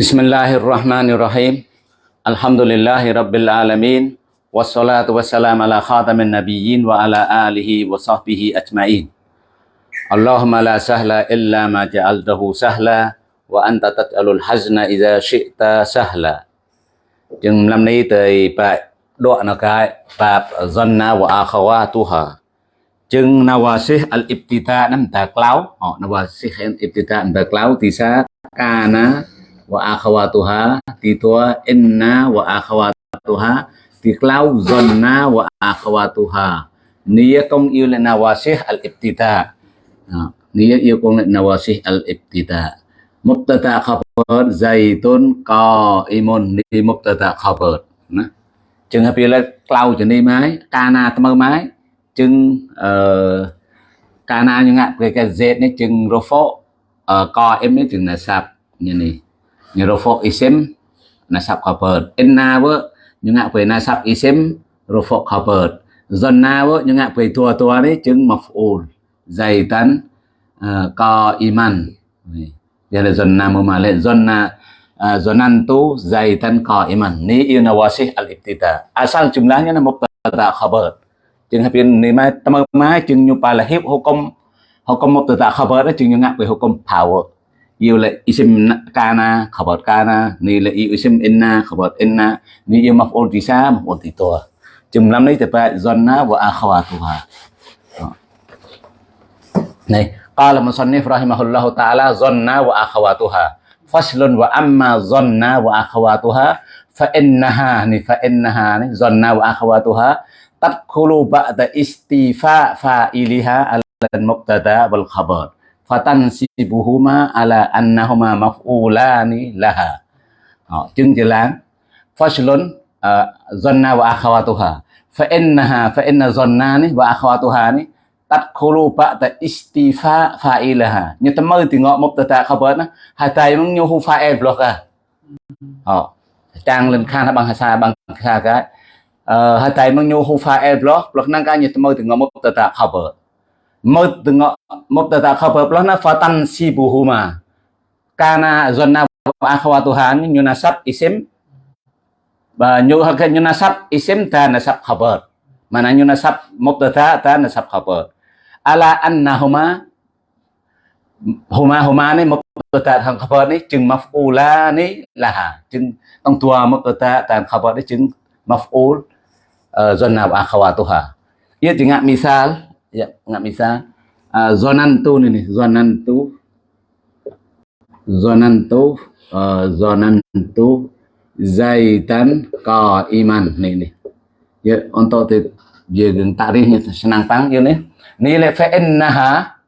بسم الله الرحمن الرحيم الحمد لله رب العالمين والصلاة والسلام على خاتم النبيين وعلى آله وصحبه أجمعين اللهم لا سهل إلا ما جعلته سهلا وأنت تجعل الحزن إذا شئت سهلا chừng năm nay tới bài đoạn nó cái bab zanna wa akhawatuha chừng nawasih al ibtida nam ta klau họ nawasih al ibtida nam ta klau thì sa kana wa akhawatuha ti tua inna wa akhawatuha ti klau zonna wa akhawatuha niyatum yul nawasih al ibtida niyat yakun nawasih al ibtida mubtada khabar zaitun qaimun ni mubtada khabar ណាចឹងហើយពេលក្លៅជំនីមកកាលណាថ្មើមកចឹងអឺកាលណាញ៉ាក់គេគេ Z នេះចឹង rofo ក M នេះចឹងណាសាប់នេះនេះ rofo isim nasab khabar inna vợ nhưng ngạ về nasab isim rofok khabar zonna vợ nhưng ngạ về tua tua đấy chừng maf'ul zaitan uh, co iman đây là zonna mumalik zonna uh, zonantu zaitan iman ni ilna wasih al ibtida asal à, jumlahnya là mubtada khabar chừng hợp ni mai tâm mai chừng nhu pa là hiệp hukum. Hukum mubtada khabar đó chừng nhu ngạc về hukum power yêu là isim kana khabar kana ni là isim inna khabar inna ni yêu maf'ul tisa maf'ul titua chừng năm nay phải zonna wa akhawatuha này Qala musannif rahimahullahu ta'ala zonna wa akhawatuha. Faslun wa amma zonna wa akhawatuha fa innaha ni fa innaha ni zonna wa akhawatuha tadkhulu ba'da istifa fa'iliha ala mubtada wal khabar fatansibuhuma ala annahuma maf'ulani laha. Đó, chứng chữ láng. Faslun ờ, zanna wa akhawatuha. Fa innaha fa inna zannani wa akhawatuha ni tadkhulu ba'da istifa fa'ilaha như ta mơ thì ngọ ta khabar na, hai tay nyu hu fa'il block e à họ trang lên khan bằng hasa bằng kha cái hai tay nyu hu fa'il block e block nang cái như ta mơ thì ngọ ta khabar mơ từ ngọ mubtada khabar si nó fatan sibuhuma kana zanna wa akhawatuhan như nasab isim và như như nasab isim ta nasab khabar mana như nasab mubtada ta nasab khabar ala annahuma huma huma ni mubtada thằng khabar này chừng maf'ula này là chừng tông tua mubtada tan khabar này chừng maf'ul zona wa akhawatuha ia tinggal misal ya nggak bisa uh, zonantu ini zonantu. Zonantu uh, zonantu zaitan qaiman nih nih ya untuk dia tarihnya senang pang ya nih nilai fa'innaha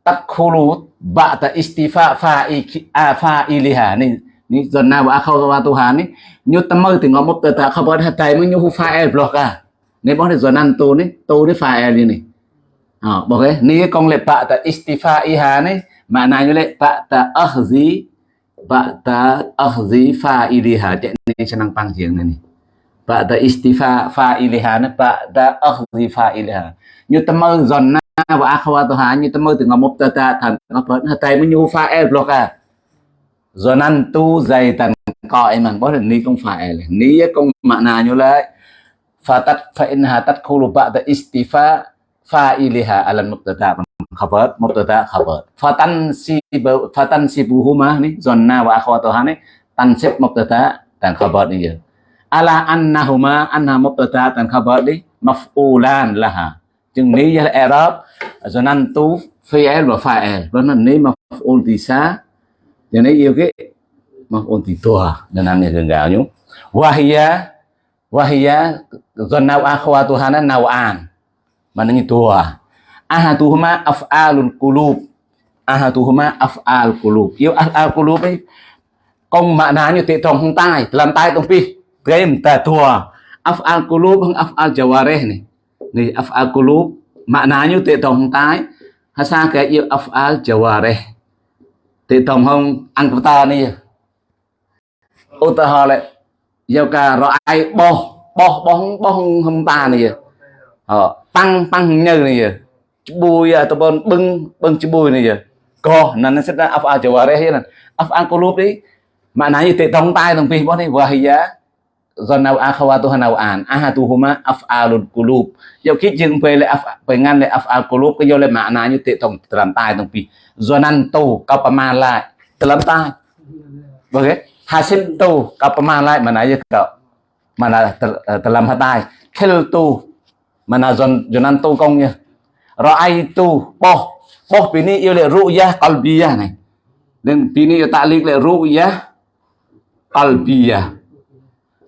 takhulu ba'da istifa fa'iki fa'iliha nih ni à, zonna wa akhawatuha ni như tâm mơ thì ngó một tờ tạ khabar hatai mới nyu fa'il e block à. Ni bỏ thì zonan tu ni tu ni fa'il ni à bỏ ni con lệ ba'da istifa iha ni makna như lệ ba'da akhzi ba'da akhzi fa'iliha chạy ni senang pang giếng này ni ba'da istifa fa'iliha ni ba'da akhzi fa'iliha như tâm mơ giòn na và akhawatuha như tâm mơ từ ngọc mubtada thành ngọc phật tay mới nhu fa'il block e à. Giòn ăn tu dày tần coi mà có thể ni không phải ni mà nay như lại fatat fa inha tadkhulu ba'da istifa fa'iliha ala mubtada khabar mubtada khabar fatan si fatan sibuhuma ni zonna wa akhwatuha ni tansib mubtada dan khabar ni ala annahuma anna mubtada dan khabar ni maf'ulan laha chừng ní là Arab rồi năng tu fi'il và fa'il đó là ní mà ôn thì xa cho nên yêu cái mà ôn thì tua nên năng này gần gạo nhú. Wahia wahia rồi nào akhwatuha na nawan mana Maknanya dua. Ahaduhuma af'alul qulub. Ahaduhuma af'al qulub. Yo af'al qulub ấy công maknanya ti trong hung tai, dalam tai tong pi. Trem ta dua. Af'al qulub hung af'al jawarih ni. Ni af'al qulub maknanya ti trong hung tai. Hasa ke yo af'al jawarih. Ti trong hung ang ta ni. Ô ta họ lại យកការរអាយបោះបោះបោះបោះហំតានេះ ờ tăng tăng như này bùi à tụi bọn bưng bưng chú bùi này giờ. Co nên nó sẽ ra af'al jawareh là af'al qulub đi. Mà maknanya tik tong tai tong a boh tu hanau an a hanauan ahatuhuma af'alul qulub yêu kít dừng về lại về ngăn le af'al qulub cái vô lại makna như tệ tổng telam tai tong pi zonan tu kau paman lại. Telam tai okay hasil tu kau paman lại mana je kau mana telam à, hatai khil tu mana zon zonan tu công nha ra'ai tu boh boh pini yêu lại ru'yah qalbiyah này nên pini yêu ta'liq lại ru'yah qalbiyah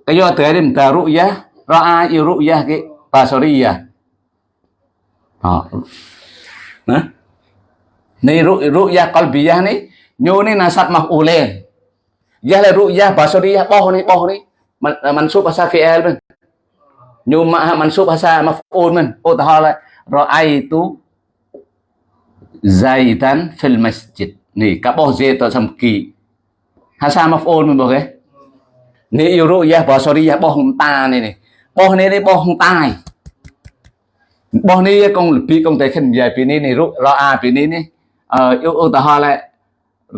cái do tới điểm tờ ru'yah ra'a yêu ru'yah cái basariyah. Đó nah. Ni ru'yah qalbiyah ni nyu ni nasab maf'ulain ya la ru'yah basariyah boh ni boh ni mansub bahasa fi'il ញូមហាមន្សុបភាសាមកហ្វូនមិនឧទាហរណ៍រ៉ៃទូហ្សៃតាន់ហ្វិលម៉ាស្ជីតនេះកបោះហ្សេតសំគីហាសាមកហ្វូនមិនបងគេនេះយូរ៉ូយ៉ាបោះសូរីយ៉ាបោះហុំតានេះនេះបោះនេះនេះបោះហុំតាបោះនេះកងលពីកងតែខិននិយាយពីនេះនេះរ៉អាពីនេះនេះអឺឧទាហរណ៍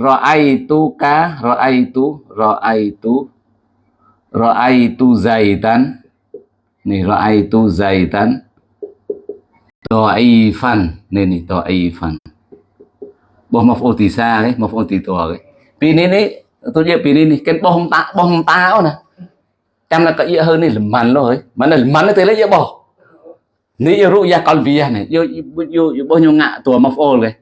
រ៉ៃទូការ៉ៃទូរ៉ៃទូរ៉ៃទូហ្សៃតាន់ ni ra'aitu zaitan dha'ifan ni ni dha'ifan boh maf'ul ti sa đấy maf'ul ti to đấy pini ni tôi nhớ pini ni ken boh ta boh ta đó nè. Chăm là cái hơn này làm mặn rồi. Mà là mặn nó tới lấy boh ni ru ya qalbiyah này. Yo yo yo boh nyu ngạ tua maf'ul đấy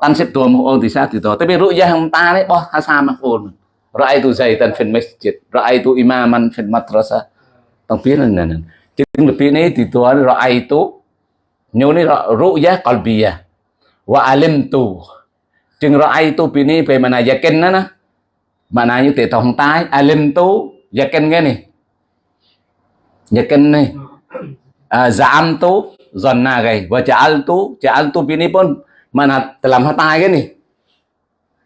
tan xếp tua maf'ul ti sa ti to tapi ru'ya hang ta đấy boh hasa maf'ul ra'aitu zaitan fil masjid ra'aitu imaman fil madrasah tampilan Tiếng Philippines ấy thì tôi nói ra'aitu Nếu này ru'ya qalbiya Wa alimtu Tiếng ra'aitu pi ni về mana yakin đó nè Maknanya tiệt thông tai Alimtu yakin nghe nè Yakin nè Za'amtu Zonna gầy Wa ja'altu Ja'altu pi ni pun Mana dalam hati cái nè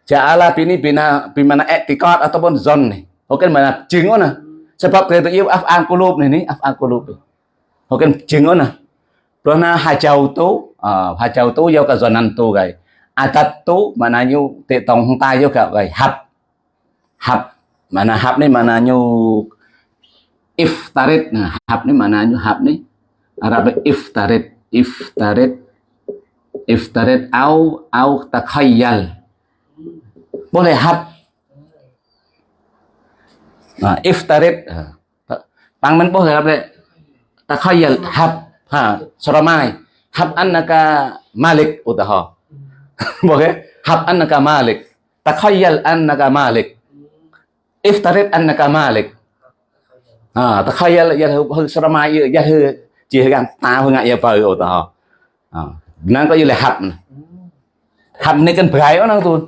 Ja'ala pi ni bina Bimana etikat ataupun zon nè Ok mana chứng đó nè sebab kita yêu af'al qulub ni ni af'al qulub hokan jing ona Karena hajau tu, hajau tu yêu ka zonan tu gai. Atat tu mananyu te tong tahu tai ka gai. Hab hab mana hab ni maknanya iftarit nah hab ni maknanya hab ni Arab iftarit, iftarit, iftarit, au au takhayyal boleh hab อิฟตาริดปังมันบ่ครับเลยตะขยัลฮับฮะสรมายฮับอันนักามาลิกอุตหะบอกเลยฮับอันนักามาลิกตะขยัลอันนักามาลิกอิฟตาริดอันนักามาลิกอ่าตะขยัลยาเฮสรมายยาเฮจีเฮกันตาเฮง่ะยาเปออุตหะอ่านั่นก็อยู่เลยฮับฮับนี่กันไพรเอานะทุน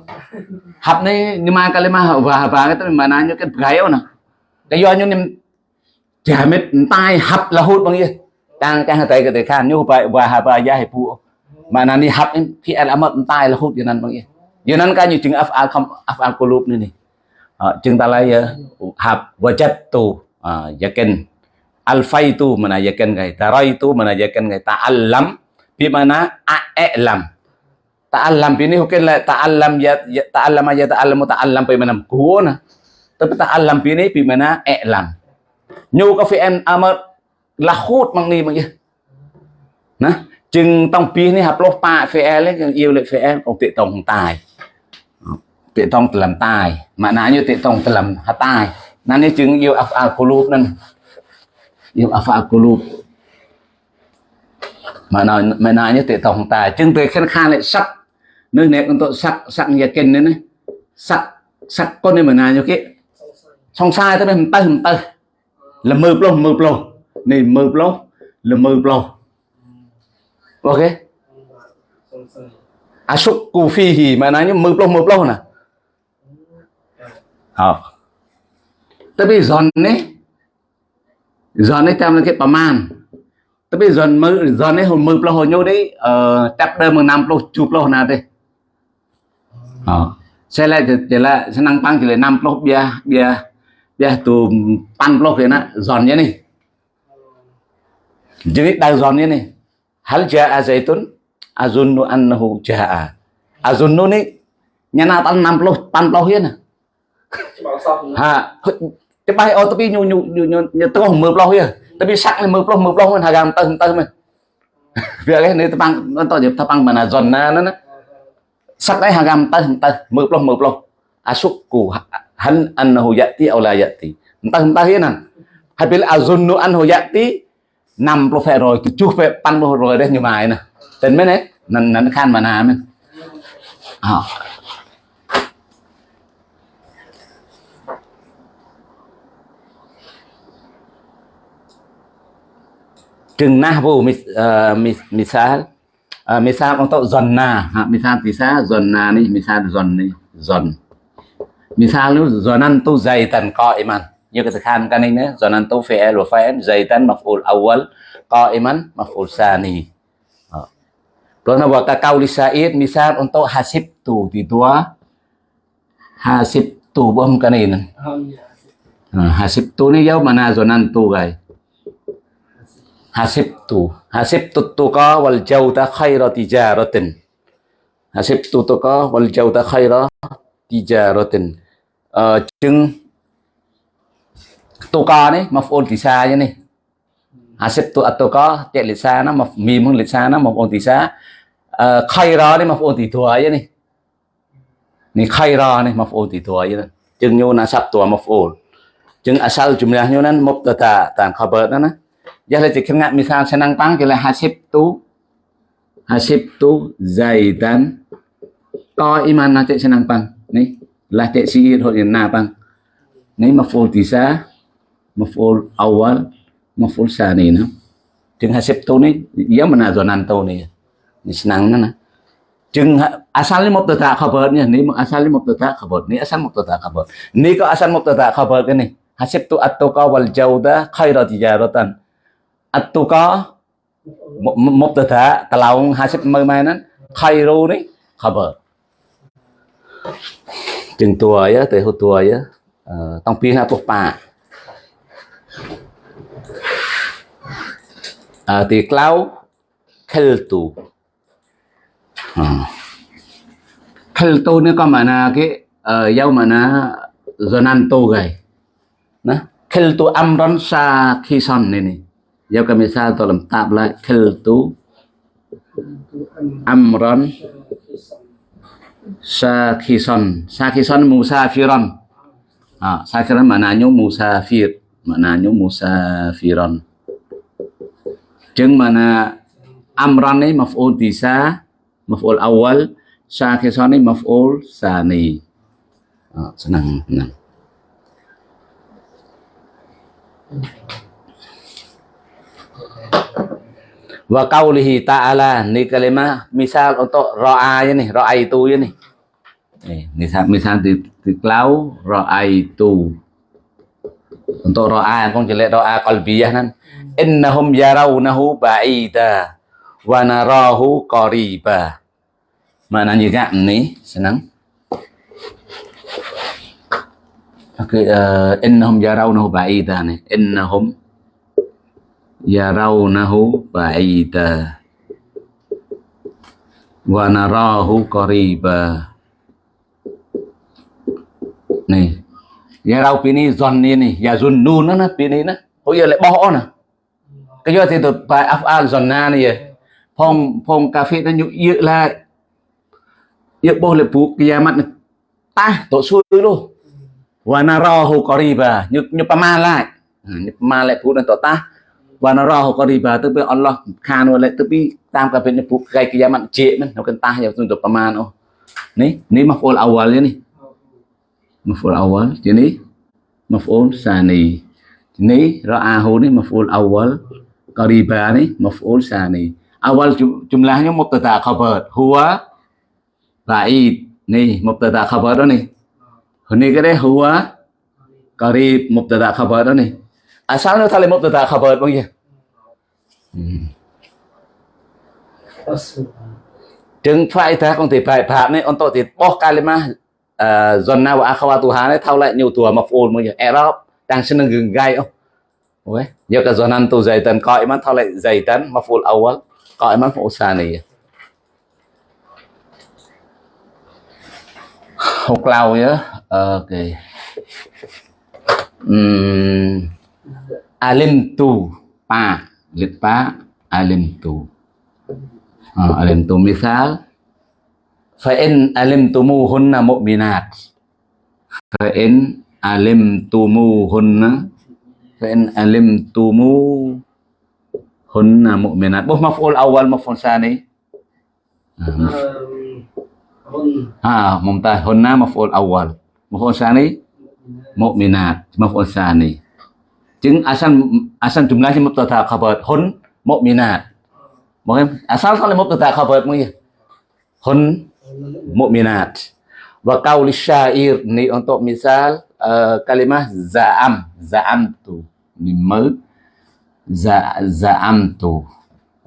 ฮับนี่นี่มากะเลยมาบ้าบ้าก็ต้องมานานอยู่กันไพรเอานะ yo nhưng chả mệt tai hấp là hút bằng gì đang cái hạt tay cái tay khan nhu bài và hà bài gia hệ phụ mà nani hấp khi ăn mất tai là hút như nan bằng gì như nan cái như chừng af al không af al kulub này này chừng ta lại hấp wajat tu yakin alfai tu mana yakin cái tarai tu mana yakin cái ta alam bi mana alam ta'allam bini hukin la ta'allam ya ta'allama ya ta'allamu ta'allam pe manam kuona tapi ta'allam ini bi mana i'lam nhu có fi'il amr à là hút bằng ni mang gì nè chừng tông pi này hấp lô pa fi'il ấy, yêu lại em. Ông tệ tông tài. Tệ tông làm tài. Mà nãy như tệ tông làm hạt tài. Nên như chừng yêu afal kulub nên yêu afal kulub mà nói mà nói như tệ tông tài. Chừng tệ khen khan lại sắc nơi này con tội sắc sắc nhà kinh đấy này sắc sắc con này mà nói như cái xong sai tới đây hầm tay hầm tay là mười plo mười plo này mười plo là mười plo ok. À xúc cù phi thì mà nói như mười plo mười plo nè. À tới bây giờ này giờ này tam lên cái paman tới bây giờ mới giờ này hồi mười plo hồi nhau đấy ờ tập đây mười năm plo chụp plo nào đây. À xe lại chỉ là sẽ năng tăng chỉ là năm plo bia bia ya puluh biar biar biar tu pan puluh kena zonnya nih jadi dari zonnya nih hal jaa zaitun azunnu annahu jaa azunnu nih nyanatan 60 pan puluh ya nah ha cepat oh tapi nyu nyu nyu nyu nyu tengah merbloh ya tapi sak ni merbloh merbloh kan hagam tah tah mah việc cái này tang nó to điểm tapang mana zona nó nó sak đây hagam tah tah merbloh merbloh asukku hal annahu yati aw la yati. Entah entah ya nan habil azunnu anhu yati 50% rồi cái chút về pan rồi đấy nhưng mà nè tên mấy đấy nắn nắn khan mà nào mình à chừng na vô mis eh, mis misal eh, misal zonna ha, dần bisa misal thì misal dần ni đi misal dần đi dần zaitan qa'iman như cái thực hành cái này nữa zonan tu fi'il wa fa'il zaitan maf'ul awal qa'iman maf'ul sani Pernah buat kakau li Said misal untuk hasib tu di tua hasib tu bom kanin. Hasib tu ni jauh mana zonan tu guys. Hasib tu. Hasib tu tu ka wal jauh ta khaira tijaratin. Hasib tu tu ka wal jauh ta khaira tijaratin. អឺជឹងតូកនេះមកប្អូនទីសាយ៉ាងនេះអាសិតតូអតូកតេលិសាណាមកមីមឹងលិសាណាមកប្អូនទីសាអឺខៃរ៉នេះមកប្អូនទីទួយ៉ាងនេះនេះខៃរ៉នេះមកប្អូនទីទួយ៉ាងនេះជឹងញូនអាសាប់តួមកប្អូនជឹងអាសាលជំនះញូនណាមកតតាតាខបណាណាយ៉ាងលេចខងាក់មីសាឆ្នាំងប៉ាំងគេលេហាសិបតូហាសិបតូ zaitan តអ៊ីម៉ានណាចេឆ្នាំងប៉ាំងនេះ la te si hot na pang ni maf'ul tisa maf'ul awal maf'ul sani na chừng hasep to ni ya mana zonan to ni senang na chừng asal ni mubtada khabar nya ni asal ni mubtada khabar ni asal mubtada khabar ni ko asal mubtada khabar ke ni hasep to at-tuqa wal jauda khairat tijaratan at-tuqa mubtada talaung hasep mai mai nan khairu ni khabar chừng tuổi ya te tuổi, tua ya tong pi ha bà à, thì cloud keltu nữa có ka cái, ke uh, yau mana zonanto gai na khiltu amron sa khi son này nè. Ka misal to lam tab la khiltu amron sa amron sa khison musafiron à safiran maknanya musafir. Maknanya musafiron Jeng mana amran ni maf'ul bisa maf'ul awal syakhisani maf'ul sani. Oh, senang senang. Wa qaulihi ta'ala ni kalimah misal untuk ra'a ya nih ra'a itu ya nih eh, misal misal di, di klau itu untuk ra'a kong jelek ra'a qalbiyah nan. Innahum yarawnahu ba'ida wa narahu qariba. Maknanya gak ni senang. Okey, uh, innahum yarawnahu ba'ida ni. Innahum yarawnahu ba'ida. Wa narahu qariba. Ni. Yarau pini zon này ni, nó nó na pini nó Hồi giờ lại bỏ nè. Cái giờ thì tụt bài afal zonna này. Phong phong cà phê nó nhụ dự lại ya cái bu kiamat ta tổ suy luôn wa narahu qariba như pa ma lại à, như pama lại phụ nó tổ ta narahu qariba là Allah khan wa bi tam ka bên bu kai kiamat cek man nó cần tah ya untuk pama oh. Ni ni maf'ul awal ni maf'ul awal jadi maf'ul sani. Ni ra'ahu ni maf'ul awal qariba ni maf'ul sani. Awal jumlahnya mubtada khabar. Huwa ba'id. Nih mubtada khabar đó nih. Ini cái huwa qarib mubtada khabar nih. Asalnya tali mubtada khabar bang ya chừng phải ta không thể phải phạt này on tội thì bỏ kalima à, dần nào và akhawa tu hành này thao lại nhiều tuổi mà phồn mà nhiều erop đang xin gừng gai không? Ôi, nhiều cả dần ăn tu dày tần coi mà thao lại dày tần mà phồn awal coi mà phồn xa này. Học lâu nhớ. Ờ, ok. Um, alim tu pa fa in alim tumuhunna mu'minat fa in alim tumuhunna fa in alim tumu hunna mu'minat boh maf'ul awal maf'ul sani ha mumtaz hunna maf'ul awal maf'ul sani mu'minat maf'ul sani chứng asan asal jumlahnya mubtada khabar hun mu'minat Mungkin asal kalau mubtada khabar mungkin hun mu'minat wa qauli syair ni untuk misal uh, kalimah za'am za'am tu ni mơ za za'am tu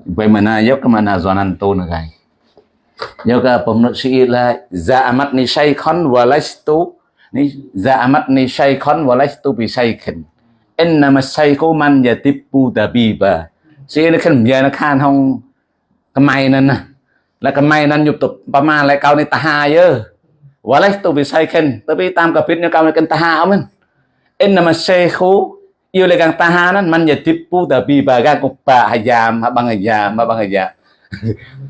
bagaimana yuk kemana zonan tu này yuk ka pemnut syair lah za'amat ni syaikhan walastu ni za'amat ni syaikhan walastu bi syaikhin innama syaiqu man yatibbu dabiba sini kan biar kan hong kemainan nah lah kemainan yup tu pama lai kau ni tahaya walai tu bisai kan tapi tam kapit ni kau ni kan taha amin innama syaiqu yêu lai kang taha nan man yatibbu dabiba kan ko pa hayam habang hayam habang hayam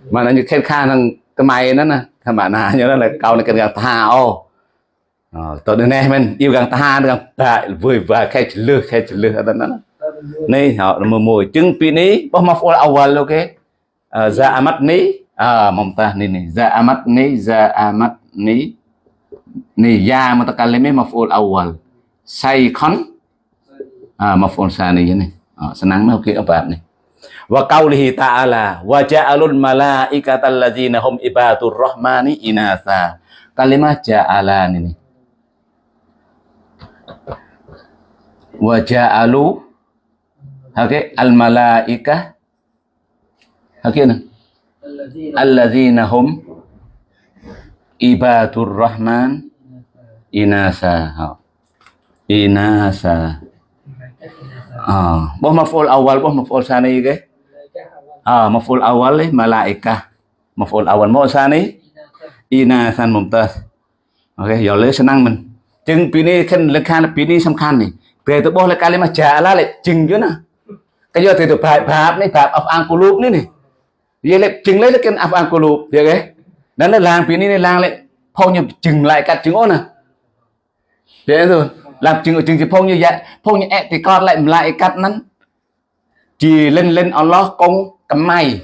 mana như khen khan hang kemainan nah kemana như là kau ni kan taha oh cần càng ta đến đây mình yêu gần ta được tại vui và khai chữ lư khai chữ lừa đó nó này họ là mùi mùi chứng pi ní bao mà phụ awal ok za mắt ní. À mong ta ní ní. Za amat à. ờ, ní za amat ní ní ya mutakallim maf'ul awal say khon à maf'ul sani này à, san nắng nó ok ở senang mau kita apa nih wa qaulihi ta'ala wa ja'alul malaikata alladzina hum ibadur rahmani inasa kalimah ja'alan ini wa ja'alu okay al malaikah okay na alladzina hum ibadur rahman inasa ha. inasa ah boh maf'ul awal boh maf'ul sani ke ah maf'ul awal eh malaikah maf'ul awal mau sani inasan mumtaz okay giờ lấy senang mình จึงปีนี้ขึ้นราคาปีนี้สำคัญนี่ ពេលទៅបោះលេកាលេមកចាឡាលេជិងយូណាគេយកទៅទៅប្រាប់ប្រាប់នេះប្រាប់អស់អង្គលូបនេះនេះវាលេជិងលេគេអស់អង្គលូបយល់ទេដល់ទៅឡាងពីនេះនេះឡាងលេផុងញឹមជិងឡែកកាត់ជិងអូនណាយល់ទេ làm chừng ở à. chừng thì phong như vậy, phong như thì con lại lại cắt nắn. Chỉ lên lên Allah công cầm mày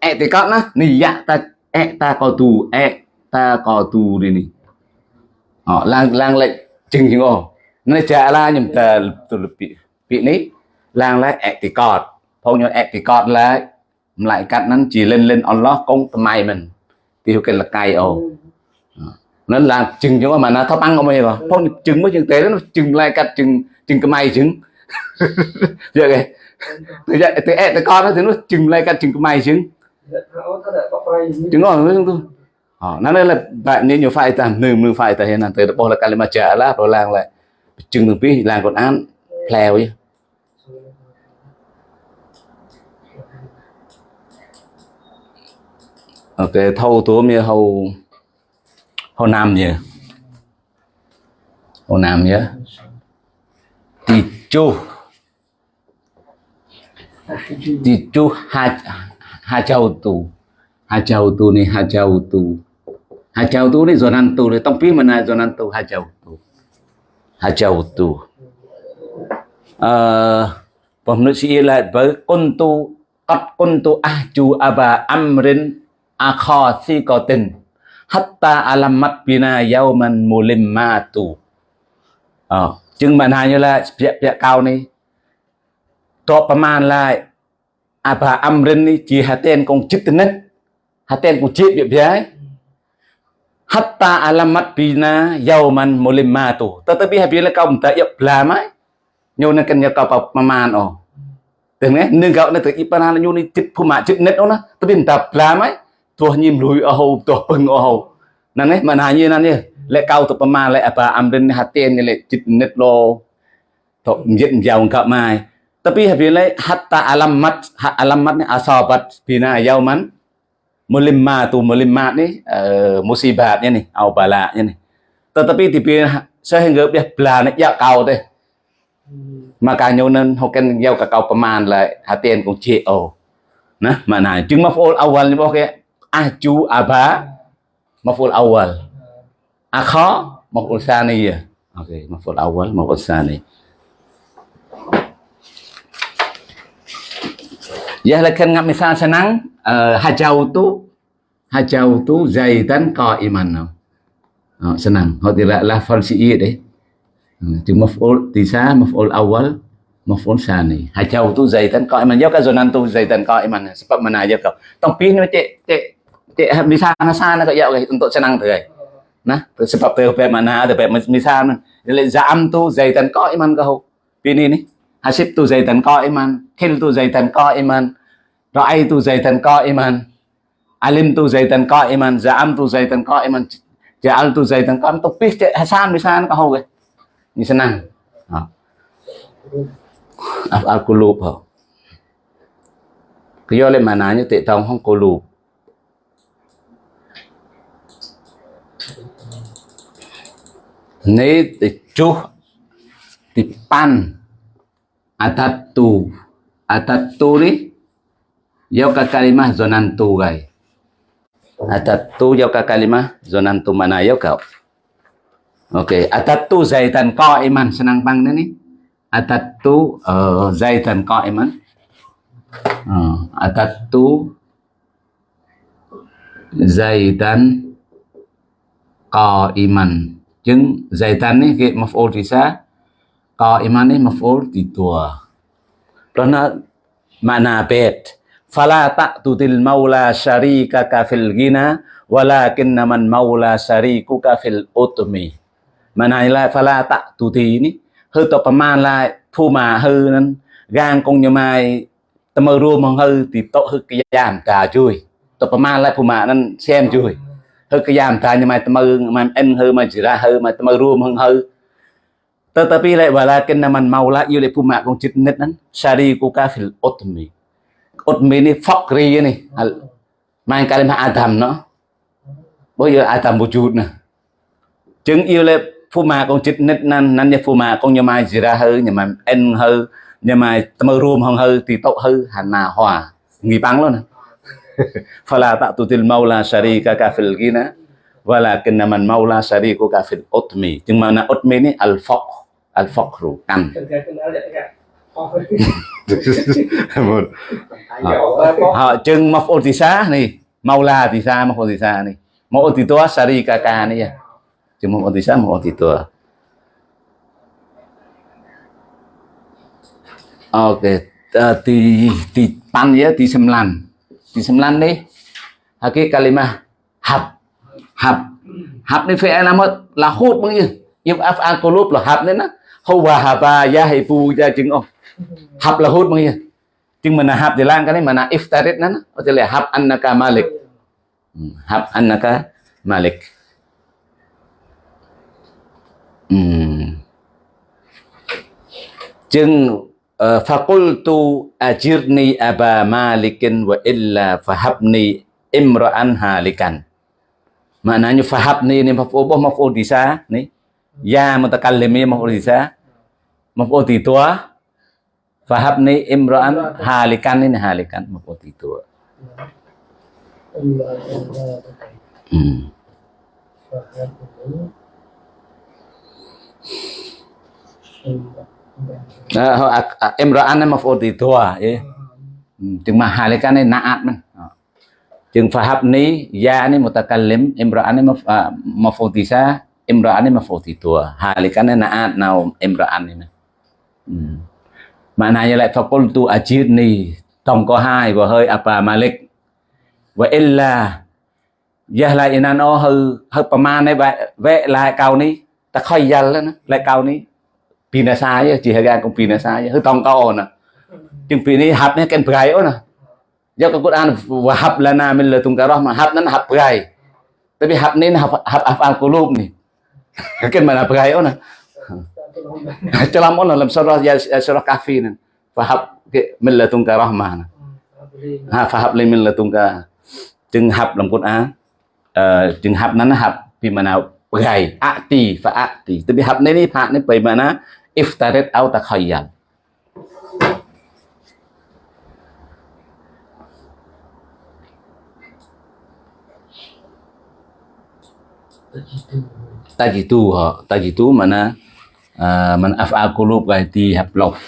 ẹ thì con nó, nì dạ ta, ẹ ta có tù, ẹ ta có tù đi nì. Họ lang lang lệnh chừng chừng ồ nó trả la nhầm tờ tụ bị bị ní lang lại ẹt thì cọt. Phong nhau ẹt thì cọt lại. Lại cắt nó chỉ lên lên on lo công mày mình. Thì cái là cay ồ nó là chừng chứ mà nó thấp ăn không bao giờ phong chừng mới chừng tế nó chừng lại cắt chừng chừng cái mày chừng. Giờ kìa. Từ vậy từ ẹt từ con nó thì nó chừng lại cắt chừng cái mày chừng. Chừng ngon không Oh, nana la ba ni nyo fai tam nu mu chừng từng pi lang còn ăn pleo chứ ok, thâu tố mi hầu hầu nam nhỉ? Hầu nam nhỉ? Thì chu. Thì chu ha ha châu tu ha châu tu ni ha châu tu hajau tu ni zonan tu ni zonan tu hajau tu hajau tu uh, pemenusia lah berkuntu qad kuntu ahju aba amrin akha siqatin hatta alamat bina yauman mulimmatu ờ chừng bạn hai như là việc việc cao này to ประมาณ lại aba amrin ni chỉ hạt tên công chức tên hạt tên của chết việc vậy hatta alamat bina yauman mulimatu tetapi apabila kau mentayak belamai nyu nak kenya kau paman oh dengan eh nương kau nak ipan hal nyu ni cip puma cip net oh na tapi mentap belamai tuh nyim lui oh tuh peng oh nan eh mana hanya nan ya lệ kau tu paman lệ apa amrin hatin lệ cip net lo tu mjet jauh kau mai tapi apabila hatta alamat alamat ni asabat bina yauman mulimma tu mulimmat ni uh, musibatnya nih au balanya nih tetapi di sehingga dia belana ya kau teh makanya nên hoken yau ka kau peman la hatian kong CO nah mana jeung maf'ul awal ni boke ahju aba maf'ul awal akha maf'ul sani ya okey maf'ul awal maf'ul sani Ya lakan ngap misal senang Hajau tu, Hajau tu, zaitan qa'iman oh, senang kalau tidak lafal si iya deh thì maf'ul tisa maf'ul awal maf'ul sani Hajau tu zaitan qa'iman yo ka zonantu zaitan qa'iman sebab mana aja kau tong pin cek cek cek di sana sana kau ya untuk senang tu nah sebab pe mana ada pe misalnya za'am tu zaitan qa'iman kau pin ini hasib tu zaitan qa'iman khil tu zaitan qa'iman رأيت زيدا قائما علمت زيدا قائما زعمت زيدا قائما جعلت زيدا قائما tục biết Hasan bisa nó có hô kìa như thế nào afal kulub hả cái do lên mà nói như tệ tông không kulub nếu chú thì pan atatu atatu ni yau ka kalimah zonantu gai atatu yau ka kalimah zonantu mana yau kau Okey, atatu zaitan qa'iman senang pang ni. Atatu uh, zaitan qa'iman. Uh, atatu zaitan qa'iman. Jeung zaitan ni ke maf'ul tisa Qa'iman ni maf'ul di dua. Kerana makna bait. fala ta'tutil maula syarika kafil gina walakinna man maula syariku kafil utmi មិនហើយឡាហ្វាឡាតទូទីនេះហឺតប្រមាណឡាភូមាហឺនឹងកាងកងញមៃតមើរួមមកហឺទីតហឺកយ៉ាមតាជួយតប្រមាណឡាភូមានឹងសែមជួយហឺកយ៉ាមតាញមៃតមើមិនអិនហឺមកជីរ៉ាហឺមកតមើរួមមកហឺតើតពីឡៃវ៉ាឡាគិនណាមិនម៉ៅឡាយូលេភូមាកងចិត្តនិតនឹងសារីគូកាហ្វិលអ៊ុតមី Utmi ni fakri ni. Al main kalimah Adam no. Bây giờ Adam wujud nè. Chứng yêu le puma kong chit net nan nan ya puma kong nyamai jira hư nyamai en hư nyamai tama room hong hư ti tau hư hana hòa. Ngi bang lo nè. Fala ta'tutil maula syarika kafil gina walakin naman maula syarikuka fil utmi. Jeung mana utmi ni al-faqr al faqru căn một họ chừng mọc ô tì xá này mau la tì xa mọc ô tì xa này. Mọc ô tì tua sari ca ca này. Chừng mọc ô tì xá mọc ô tì tua ok tì tì pan ya tì sembilan tì sembilan nih haki kalimah hab hab hab ni fi'il amat lahut bang ya yuf af'al qulub lah hab ni na huwa haba ya hibu ya chừng ông hab là hút bao chừng mình là hab thì lang cái này mà là iftarit nó có thể là hab annaka malik. Hab annaka malik. Chừng faqultu ajirni aba malikin wa illa fahabni imra'an halikan. Maknanya fahabni ini maf'ul maf'ul bisa nih ya mutakallim maf'ul bisa maf'ul Fahab ni imro'an halikan ini halikan maupun itu. Hmm. Nah, imro'an ini maupun itu. Jeng mahalikan ini naat men. Jeng fahab ni ya ini mutakalim imro'an ini maupun itu. Imro'an ini maupun itu. Halikan ini naat naum imro'an ini. Hmm. Maknanya lại fakultu ajirni tổng có hai và hơi apa malik và illa giờ lại inan o hư hư paman này vậy vậy lại cao ní ta khơi dal đó lại cao ní pina sai chỉ hơi gan cũng pina sai hư tổng cao nè chừng pina hấp này ken prai nè do cái Quran và hấp là na mình là tung cái đó mà hấp nó hấp prai tapi hấp nên hấp hấp afal kulub nih Kan mana peraya na. Celam ona dalam surah ya surah kahfi na. Fahab ke millatung ka. Ha fahab li millatung ka. Chừng hab dalam Quran. Eh, uh, chừng hab nana hab pi mana perai ati fa ati. Tapi hab ni ni pak ni pi mana chỉ au takhayyal tajitu ha tajitu mana na man af'al qulub gai ti haplof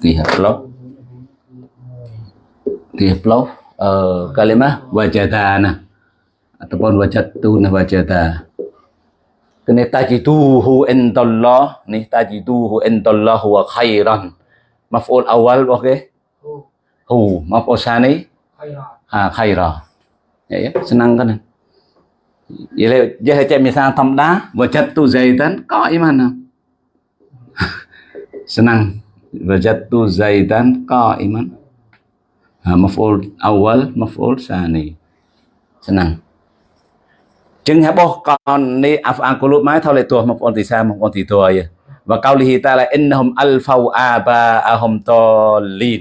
ti haplof ti haplof uh, kalimah wajadana. Ataupun wajadtu na wajada. Kena tajituhu indallah. Ni tajituhu indallah wa khairan. Maf'ul awal okey hu. Maf'ul sani? Ha khaira ya ya senang kan vậy là chạy mình sang thầm đá, vợ chất tu dày tấn, có ý mà nào? Senang và chất tu dày tấn, có ý mà maful awal maful sani senang chứng hả bố? Con ni afan kulub mai thao lệ tua maful thì sao maful thì tua vậy. Và câu lihi ta là innahum alfau aba ahum to lin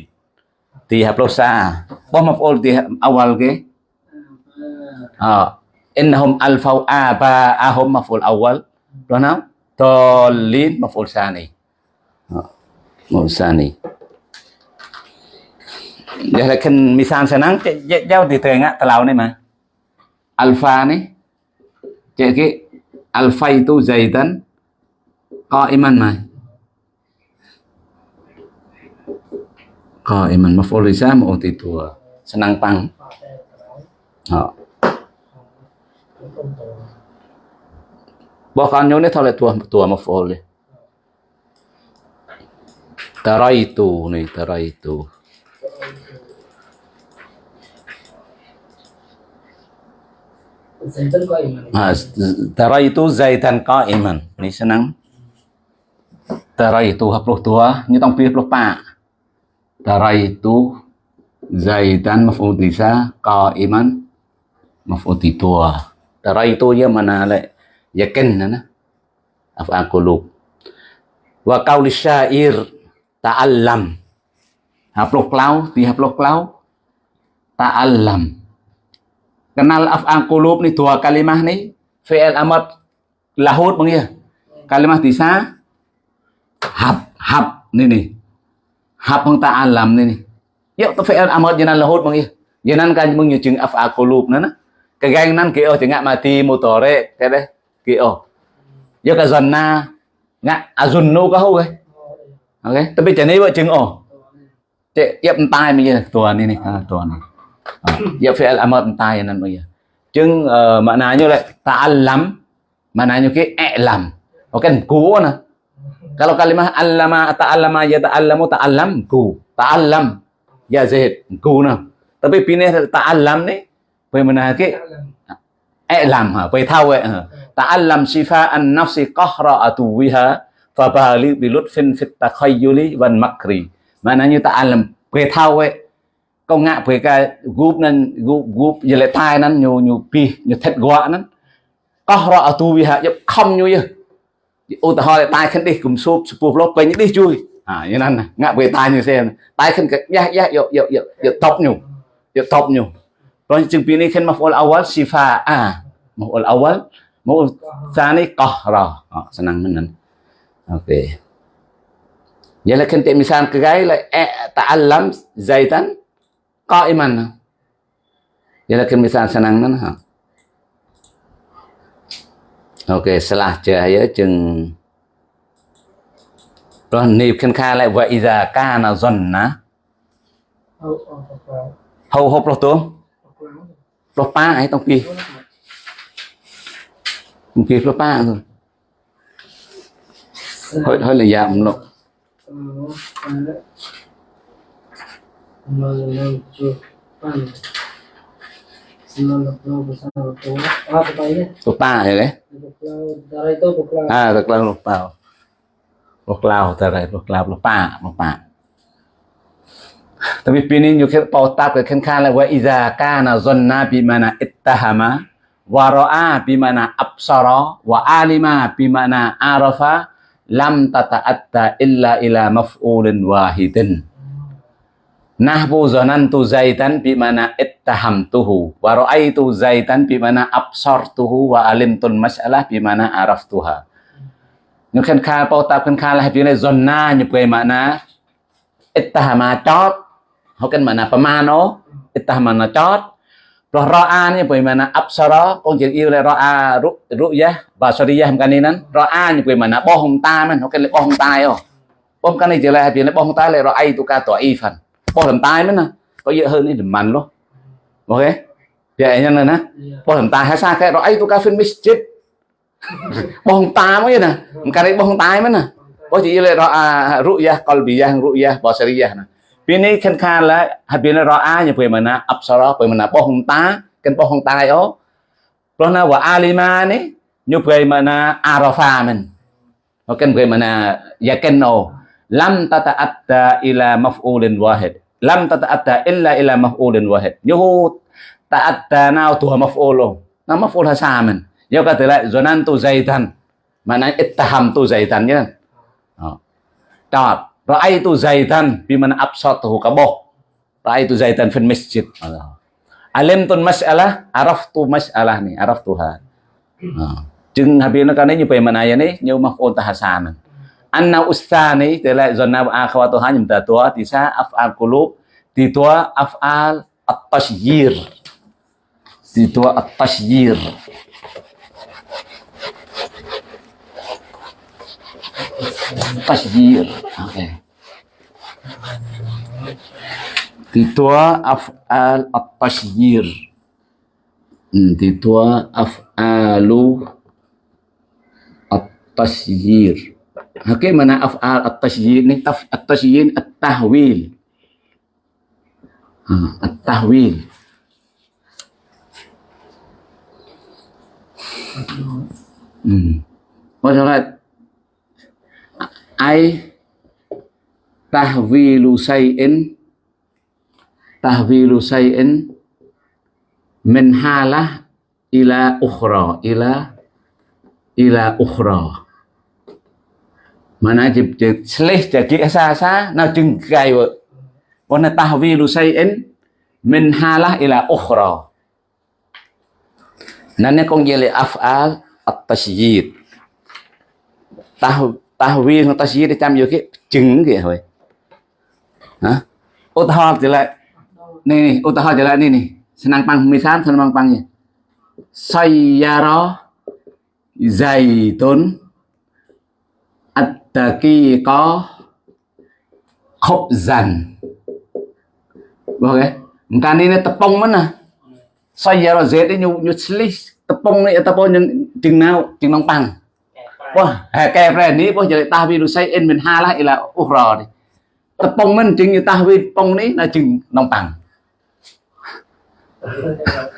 thì hợp lô xa à? bố maful thì awal cái? À innahum alfau aba'ahum maf'ul awal pronoun tolin maf'ul sani maf'ul sani giờ là kinh senang sẽ nắng giao thì thường á tàu này mà alpha này chạy cái alpha tu dày có iman mà có iman maf'ul lisan maf'ul titua senang pang họ Bỏ con nhớ thôi là tua tua maf'ul đi. Taraitu ni taraitu. Tara itu zaitan qa'iman. Ni senang. Tara itu hapluh tua. Ni tong pi hapluh pa. Tara itu zaitan maf'ul bisa qa'iman maf'ul tua. Tara itu dia mana le yakin na af'al qulub. Wa qauli syair ta'allam. Haplok lau, ti haplok lau ta'allam kenal af'al qulub ni dua kalimah ni fi'il amad lahut bang ya kalimah disa hab hab ni ni hab bang ta'alam ni ni yuk tu fi'il amad janan lahut bang ya janan kan mung như af af'al qulub na gang nan kia thì ngạ mati mutore cái đấy kia yuk cái dần na ngạ azunnu có hú cái ok tapi chani vợ chừng ổ. Chạy yep tai mình tua ni ni tua này. Ya fi'il amr tay nan mo ya chứng uh, mà là như cái ẹ i'lam ok cú nè. Kalau kalimah allama ta'allama ya ta'allamu ta'allam ku ta'allam ya zahid ku nah tapi pindah ta'allam ni quay mình là cái ai làm hả? Quay thao vậy hả? Ta'allam shifa an nafsi qahra'atu biha fa bali bi lutfin fit takhayyuli wal makri maknanya làm quay thao ấy, công ngạ về cái group nên group group giờ lại tai nên nhiều nhiều pi nhiều thật gọa nên qahra'atu giúp không như vậy ô ta hỏi tai khăn đi cùng số số lốt quay những đi chui. À như nên ngạ về tai như xem tai khăn cái ya ya yo yo yo yo top nhiều yo top nhiều rồi chừng pin này khen maful awal shifa a maful awal maful thani qahra oh, senang menan oke ok. Giờ là khen tiệm misan cái gái là e ta'allam zaitan qa'iman giờ là khen misan senang menan ha ok salah cahaya chừng. Rồi nịp khen khai lại vậy ra ca nào dần ná ờ, ờ. hầu hộp lọc tuông lopa ba ấy tông kia tông kia lột ba rồi. Hơi hơi là giảm lộ menunjukkan lupa ya kan darah itu lupa ah lupa lupa lupa darah lupa lupa lupa tapi pini nyukir pautat ke kan kala wa iza kana zanna bi mana ittahama, wa ra'a bi mana absara, wa alima bi mana arafa, lam tata'atta illa ila maf'ulin wahidin Nahbu zanantu zaitan bimana ittahamtuhu, wa ra'aitu zaitan bimana absartuhu, wa alimtul mas'alah bimana araftuha. nhưng khen kha po ta khen kha là hai này zona nhập về mà na ittahama chót hokan ít pamano mà mana chót, rồi roa ni bởi mana absara con dạ. chỉ yêu là roa ru ru ya và sariya ham kanin nan. Roa ni bởi mana bo hong ta man hokan le bo hong tai o bom kanin chỉ là bị le bo hong tai le roa tu ka to i phần bo hong tai man có dễ hơn thì màn luôn ok? Vậy nhân này nè. Bo hong tai hay sao cái roa tu ka fin mischief. Bo hong ta mới nè. Cái đấy bo hong tai man nè có chỉ yêu là roa ru ya qalbi ya ru ya và sariya nè bên này khen khan là hai bên là rõ a như vậy mà na apsara vậy mà na bong ta cái bong tai ó rồi na ali mà nè như vậy mà na arafa mình nó cái vậy mà na yakeno. Lam tata'atta ila maf'ulin wahid. Lam tata'atta illa ila maf'ulin wahid. Như ta'atta nào tua maf'ul nó maf'ul hasa mình. Yo kata lại zonantu zaitan. Maknanya ittahamtu zaitan ya. đó, Tawab. Ra'aitu zaitan bimana absatuhu kaboh. Ra'aitu zaitan fil masjid. Alimtun mas'alah, araftu mas'alah ni, araftuha. Oh. Chừng habis nó cái này như vậy mà này này như mà ôn ta hasan. Anna ustani tela zonna akhwatuha nyum ta tua tisa af'al qulub ti tua af'al at-tashyir. Ti tua at-tashyir. Tasjir. Okay. titua af'al at-tasjir. Hmm, titua af'alu at-tasjir. Okey, mana af'al at-tasjir? Ni taf at-tasjir at-tahwil. At-tahwil. Hmm. Masalah ai tahwilu say'in tahwilu say'in min halah ila ukhra, ila ila ukhra. Mana chụp chụp slih chả chỉ xa xa nào chừng gai vợ còn là tahwilu say'in min halah ila ukhra. Nên con gì là af'al at-tashyid tahw viên ta tasjid để chăm vô cái trứng kìa thôi hả ô ta thọ trở lại, nè nè ô ta thọ trở lại này này senang pang misal senang pang ya sayyara zaitun at-taqiqa khubzan Boleh? Bukan ini tepung mana? Saya rozet ini nyu nyu selis tepung ni ataupun yang jeng nau jeng nong pang. Wah, kè ra ní bố giờ ta vi say in mình ha lại là u rò đi. Ta pong mình chừng như ta vi pong ní là chừng nông bằng.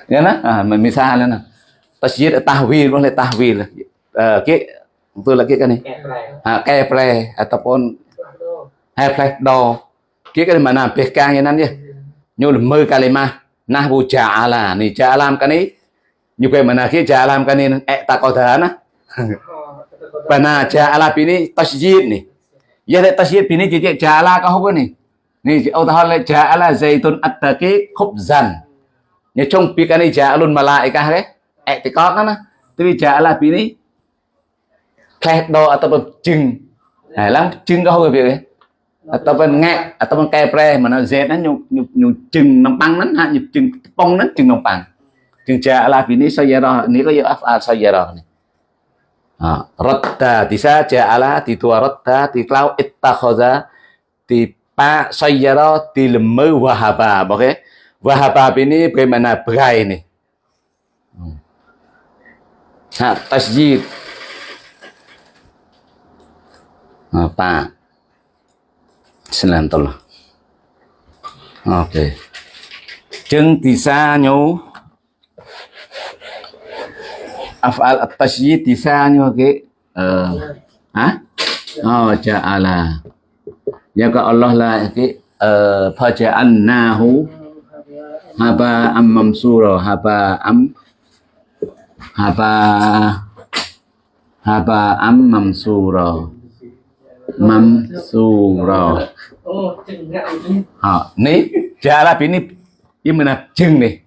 Nghe nó, à, mình mình xa lên nè. Ta chỉ ta vi nó là ta vi là cái tôi là cái cái này. À, kè pre ataupun hai pre do. Cái cái mà làm PK như นั้น nhé. Như là mơ kalima. Nah bu ja'ala ni ja'alam cái này. Như vậy mà là cái ja'alam cái này ta có thể nó. Rabbana ja'ala ini tasjid nih. Ya tasjid ini jadi ja'ala kau hukun nih. Nih utahol ja'ala zaitun at-taqi khubzan. Ya chung pika ni ja'alun malaikah ke. Iktikad kan. Tapi ja'ala ini kleh do ataupun jeng. Nah, lang jeng kau hukun việc ataupun ngạc ataupun kè pre mà nó z nó nhục nhục nhục chừng nằm băng nó ha nhục chừng bông nó chừng nằm băng chừng ja'ala ini sayara ini có ya af'al sayara nih. Ratta tisa ja'ala ti tua ratta ti klau ittakhaza ti pa sayyara ti lemu wahaba oke? Wahaba ini bagaimana? Berai ini. Ha, tasjid. Apa Selantul. Oke. Okay. Jeng tisa nyu af'al at-tasydid lisannya ke uh, ha oh ja'ala ya ka Allah la ke uh, faja'annahu haba am mamsura haba am haba haba am mamsura mamsura oh ni ja'ala ini ini mana jeng nih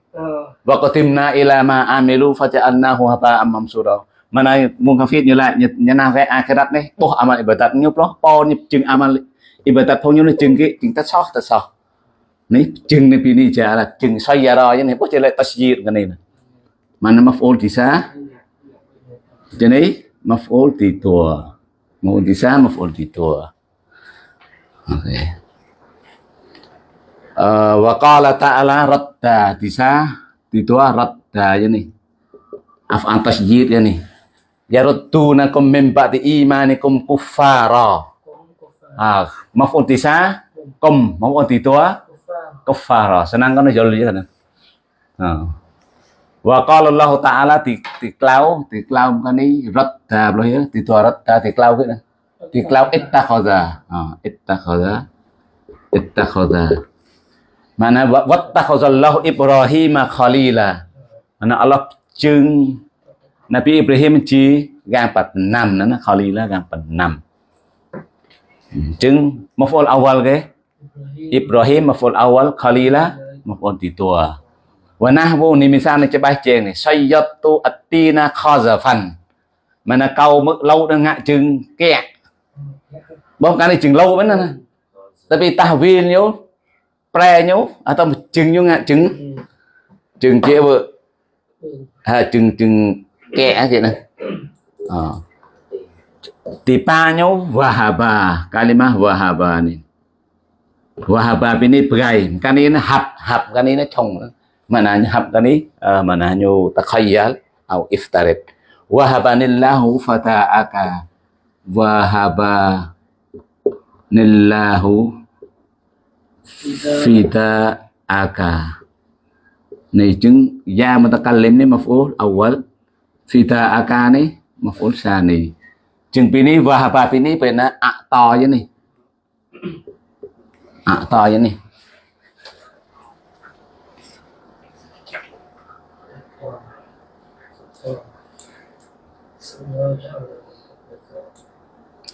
Wa qatimna ila ma amilu faja'alnahu haba'an mamsura. mana mungkafir nyala nyana ve akhirat ni boh amal ibadat nyup loh po nyup chừng amal ibadat phong nyup chừng cái chừng ta so ta so ni chừng ni pini cha là chừng xoay ra rồi này boh chele tasjid cái này mana maf'ul thì sao cho nên maf'ul thì tua maf'ul thì sao maf'ul thì tua okay. uh, wa qala ta'ala radda thì sao thì tua radda như này af'al tasjid ya nih. Yaruddunakum min ba'di imanikum kuffara. Ah maf'ul tisa kum. Maf'ul titua kuffara. Senang kan jol ya kan ah. Wa qala Allah taala ti ti klau ti klau kan ni radda lo ya ti tua radda ti klau cái ti klau ittakhadha. Ah ittakhadha. Ittakhadha mana watta khazallahu ibrahim khalila mana Allah ជើងនប៊ីអ៊ីប្រាហ៊ីមជាកាប៉ាណាំណាខាលីឡាកាប៉ាណាំអញ្ចឹងមកហ្វុលអវលគេអ៊ីប្រាហ៊ីមមកហ្វុលអវលខាលីឡាមកអនទីតួវណាវនេះមានសារនឹងច្បាស់ជើងនេះសយតទូអទីណាខាហ្សាហ្វាន់មនកៅមឹកលោដល់ងាក់ជើងកែបងកានេះជើងលោវិញណាតែពេលតាស់វីលយោ pre nyo atau chừng nyo ngạ chừng chừng kia vợ. À, chừng chừng kẹ vậy nè. À. tipanya wahaba kalimah wahaba ni wahaba ini berai kan ini hab hab kan ini chong mana hab kan ini uh, mana nyu takhayyal atau iftarid wahabanillahu fata'aka. Wahaba nillahu فيتا آكا نيجن يا متكلم ني مفعول أول فيتا آكا ني مفعول ثاني ជាងពីនេះវ៉ាបាពីនេះពេលណាអតយនេះអតយនេះ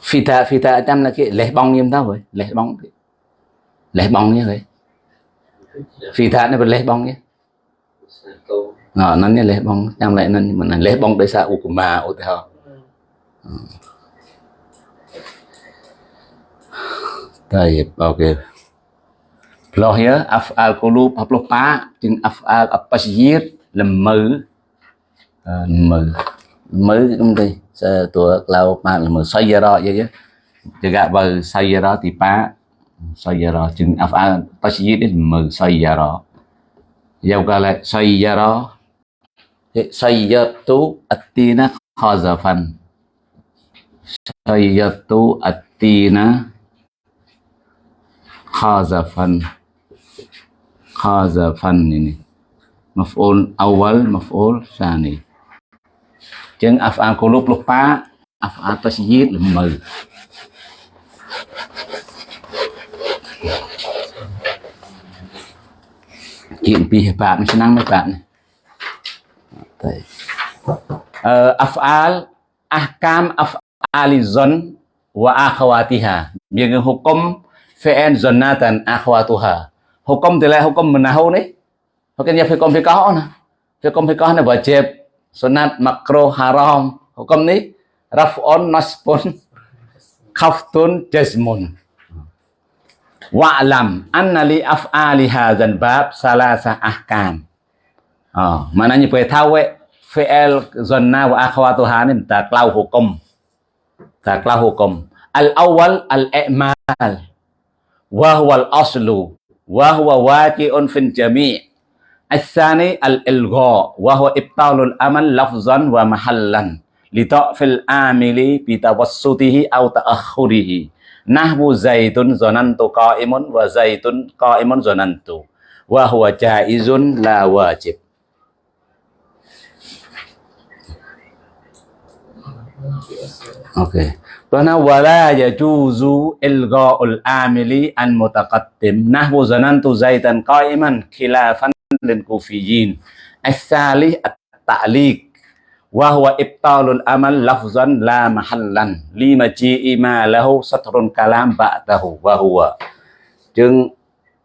ហ្វីតាហ្វីតាតាមណាគេលេះបងញៀមតើលេះបងទៀត លេះបងនេះហ៎ស៊ីថានេះប្រលេះបងនេះណ៎នោះនេះលេះបងចាំឡែកនោះមិនលេះបងដោយសារឧបមាឧទាហរណ៍តែអូខេ Lohia af'al qulub 60ជាង af'al apasyir លមើលមើមើខ្ញុំទេតួក្លោប៉ាលមើសយរ៉ាយយចកបើសយរ៉ាទីប៉ា Sayyara jeung af'al tasyir lemmer sayyara. Yau kala sayyara. Sayyatu at-tina khazafan. Sayyatu atina khazafan. Khazafan ini maf'ul awal, maf'ul sani chừng af'al qulub lupa af'al tasjid lemmer chuyện pi bạn senang mấy bạn này uh, af'al ahkam af'alizon wa akhawatiha. Những hukum fi'il zonatan akhwatuha. Hukum thì là hukum menahu ni hukum ya hukum fiqh na hukum fiqh na wajib sunat makruh haram. Hukum ni raf'un nasbun khaftun jazmun wa'lam anna li af'ali hadzal bab salasa ahkam à, mà nó như vậy thao ấy fi'il zanna wa akhawatuha ni taqlau hukum taqlau hukum al awal al i'mal wa huwa al aslu wa huwa waqi'un fil jami' الثاني الإلغاء وهو إبطال الأمل لفظا ومحلا لضعف العامل بتوسطه nahwu zaidun zanantu qa'imun wa zaidun qa'imun zanantu wa huwa jaizun la wajib Ok. Tuana wala yajuzu ilgha'ul amili an mutaqaddim. Nahwu zanantu zaidan qa'iman khilafan lil kufiyyin. As-salih at-ta'liq wa huwa ibtalul amal lafzan la mahallan lima maji'i ma lahu satrun kalam ba'dahu wa huwa. Chừng uh,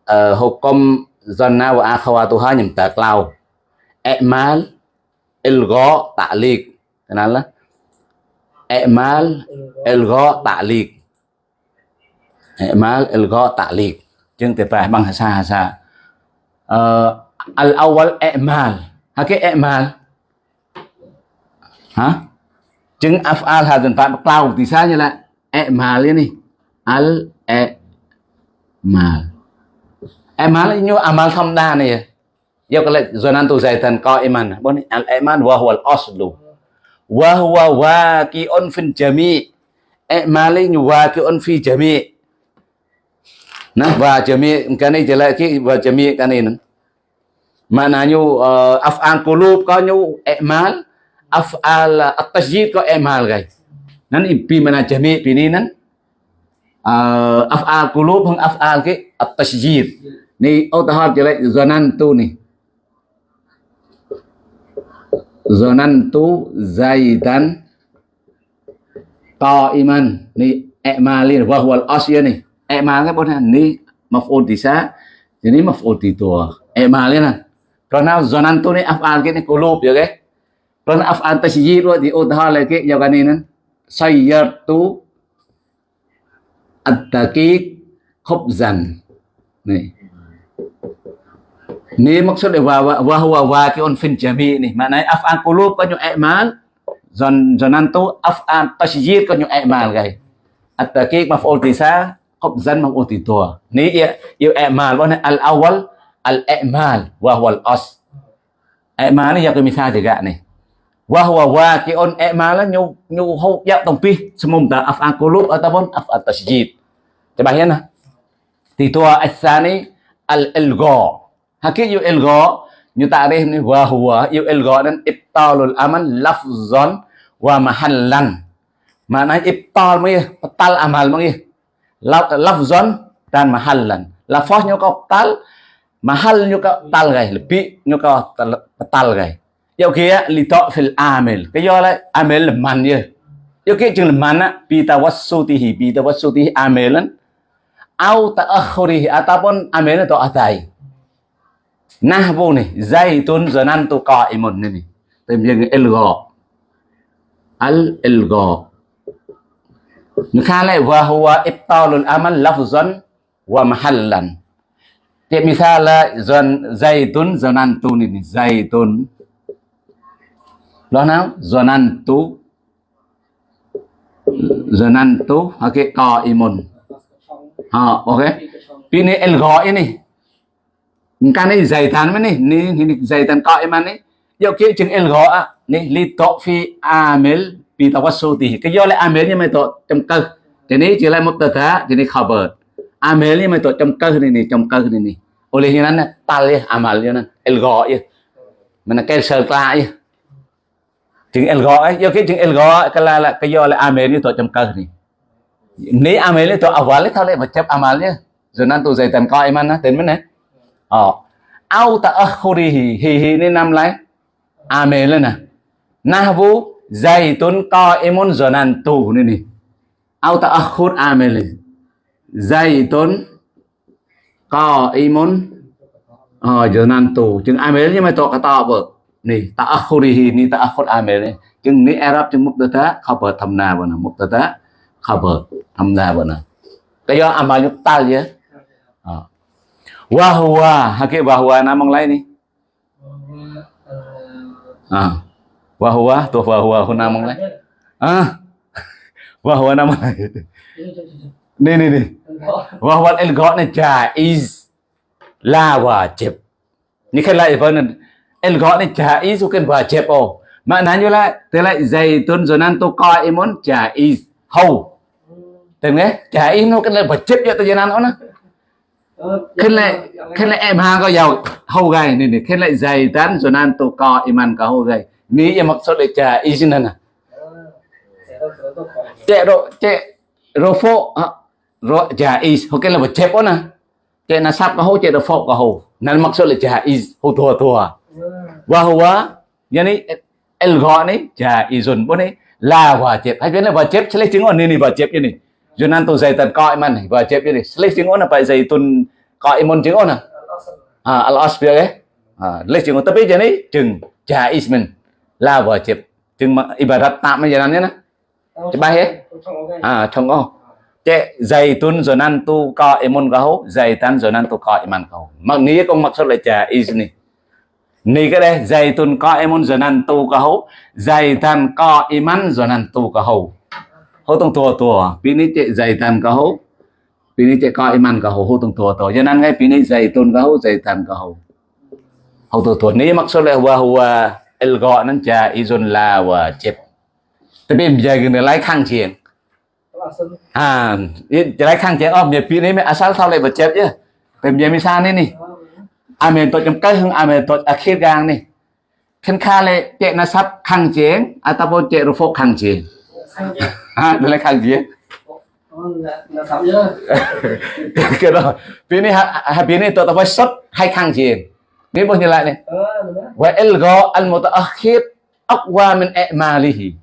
ờ, hukum zanna wa akhawatuha nyem taqlau. I'mal ilgha ta'liq. Kenal lah? i'mal ilgha ta'liq i'mal ilgha ta'liq jeung teh bahasa-bahasa uh, ờ, al awal i'mal hakik i'mal hả chứng afal hadin tại cloud thì sao như là i'mal ini al i'mal i'mal như amal tham đa này yêu cái lệ zonantu zaitan qa'iman bon al iman wa huwa al aslu wa huwa waqi'un fil jami' i'mali waqi'un fi jami' nah wa jami' cái này chỉ là cái wa jami' cái này maknanya uh, af'al qulub có nhu i'mal af'al at-tasjid có i'mal gai nan pi mana jami' pi ni nan? Uh, af'al qulub hang af'al cái at-tasjid ni utahar jelek zanantu ni. Zanantu zaidan qa'iman ni i'malin wa huwa al-asya ni. I'mal cái bốn ni maf'ul tisa jadi maf'ul titua i'malin karena zanantu ni af'al cái ni qulub ya cái karena af'al tasjid wa di udhar lagi này kaninan sayyartu at-taqiq khubzan nih Ni maksud dia wa wa huwa waqi'un fil jami' ni. Maknanya af'al qulub có những i'mal, zon zonantu af'al tasjid có những i'mal gai. At-taqiq maf'ul tisa, qabzan maf'ul titua. Ni ia ia i'mal wa al awal al i'mal wa huwa al as. I'mal ni yang misal juga ni. wahwa waqi'un i'malan nyuhuk ya tongpih semum ta af'al qulub ataupun af'al tasjid tabahyana titua as-sani al-ilgha hakik yu ilgha nyu ta'rif ni wahwa yu ilgha dan ibtalul amal lafzan wa mahallan makna ibtal mengi batal amal mengi lafzan dan mahallan lafaz nyu ka batal mahal nyu ka batal gai lebih nyu ka batal gai Yêu kia li to fil amel. Cái do là amel là man như. Yêu kia chừng là man á, bi tawassutihi, bi tawassutihi amilan. Au ta'akhurihi ataupun amel itu atai. nahwu nih zaitun một này ini tìm dừng ilgha al ilgha khá lại và huwa ibtalul amal lafzan wa mahallan tiếp misal là zon zaitun zanantu ini zaitun nào? Zanantu zanantu okay qa'imun ha ờ, okay el go ini kan ni zaitan mani ni ni zaitan qa'iman ni dạo el go a ni li to fi amil bi tawassuti cái do lại amil nhưng mà to trong cơ. Thì này chỉ là một tờ tá thì này khabar amil nhưng mà to trong cơ này này, trong cơ này này. Oleh yang nana tal ya amal ya nan go ya mana cái ta ya chừng ilgha ấy, do kia chừng ilgha cái là là cái do là amen như tôi chấm cơ này ni amil tôi awal thôi lại mà chấp amal ya rồi năn tôi dạy tầm coi em ăn á, tên mới này. Ờ. Ao ta akhurihi hi hi nên nam lấy amen lên nè. Na vu dạy tuấn co em muốn rồi năn tù nên ni ao ta akhur amen lên. Dạy tuấn co em muốn ờ zanantu chừng amen nhưng mà tôi cái to vợ ni ta akhurihi ni ta akhur ame chừng ni arab chừng mubtada khabar thamna bana mubtada khabar thamna bana cái do amal nhục tal je ờ. Wahwa hakik wahwa namang lain ni ah wahwa tu wahwa hu namang lain ah wahwa namang lain ni ni ni wahwa ilgha ni jaiz la wajib ni kan em gọi này chả ý vâng ilgha ni jaiz ồ mà nán như lại thế lại dày tuần rồi nan tôi coi em muốn chả ý hầu. Tên nghe, chả ý nó cái là cho tôi tu janan nó. Khen lại khen lại em ha có giàu hầu gầy. Này này khen lại dày tán rồi nan coi em ăn cả hầu gầy. Ní em mặc số để chả ý xin nè chạy độ chạy rô phô rô chả ý ok là một chép nè. Chạy là sắp có hầu chạy độ phô có hầu. Nên mặc số là chả ý hầu thua thua à và hầu quá yani el gọi này trả bố này là hòa chép hay biết là hòa chép sẽ lấy chứng ồn này này hòa chép như này Junan tu tôi dạy tận coi mà này apa zaitun này tengok na. tiếng ồn là phải dạy tuần coi môn jadi jeng à à la wajib. Jeng à lấy menjalannya na. tapi ya? chừng contoh. Cek là jaiz ni. Ni cái đây zaitun qaimun zonantu kau, zaitan qaiman zonantu kau. Hô tông tua tua, pini cek zaitan kau, pini cek qaiman kau, hô tông tua tua. Cho nên ngay pini zaitun kau, zaitan kau. Hô tua ni cái đây, dày tuần co em muốn giờ năn tu cả hậu dày tan co em ăn giờ năn tu cả hậu hậu tung tua tua pin ni chạy dày tan cả hậu pin ni chạy co em ăn cả hậu hậu tung tua tua cho nên ngay pin ni dày tuần cả hậu dày tan cả hậu hậu tua tua ni mắc số là hua hua el gọi nên cha izon là và chép tại vì giờ người lái kháng chiến à lái kháng chiến ôm nhà pin ni mới asal sau lại vật chép chứ? Tìm nhà mới xa nên nè amen tôi trong cái hơn amen tôi. À khi gang này. Khen kha lệ chạy na sắp khang chiến à ta vô chạy rồi phô khang chiến à đây là khang chiến cái đó bên này hà bên này tôi ta phải sắp hai khăn chiến nên bao như lại này. Và elgo al mutaakhir aqwa min e a'malihi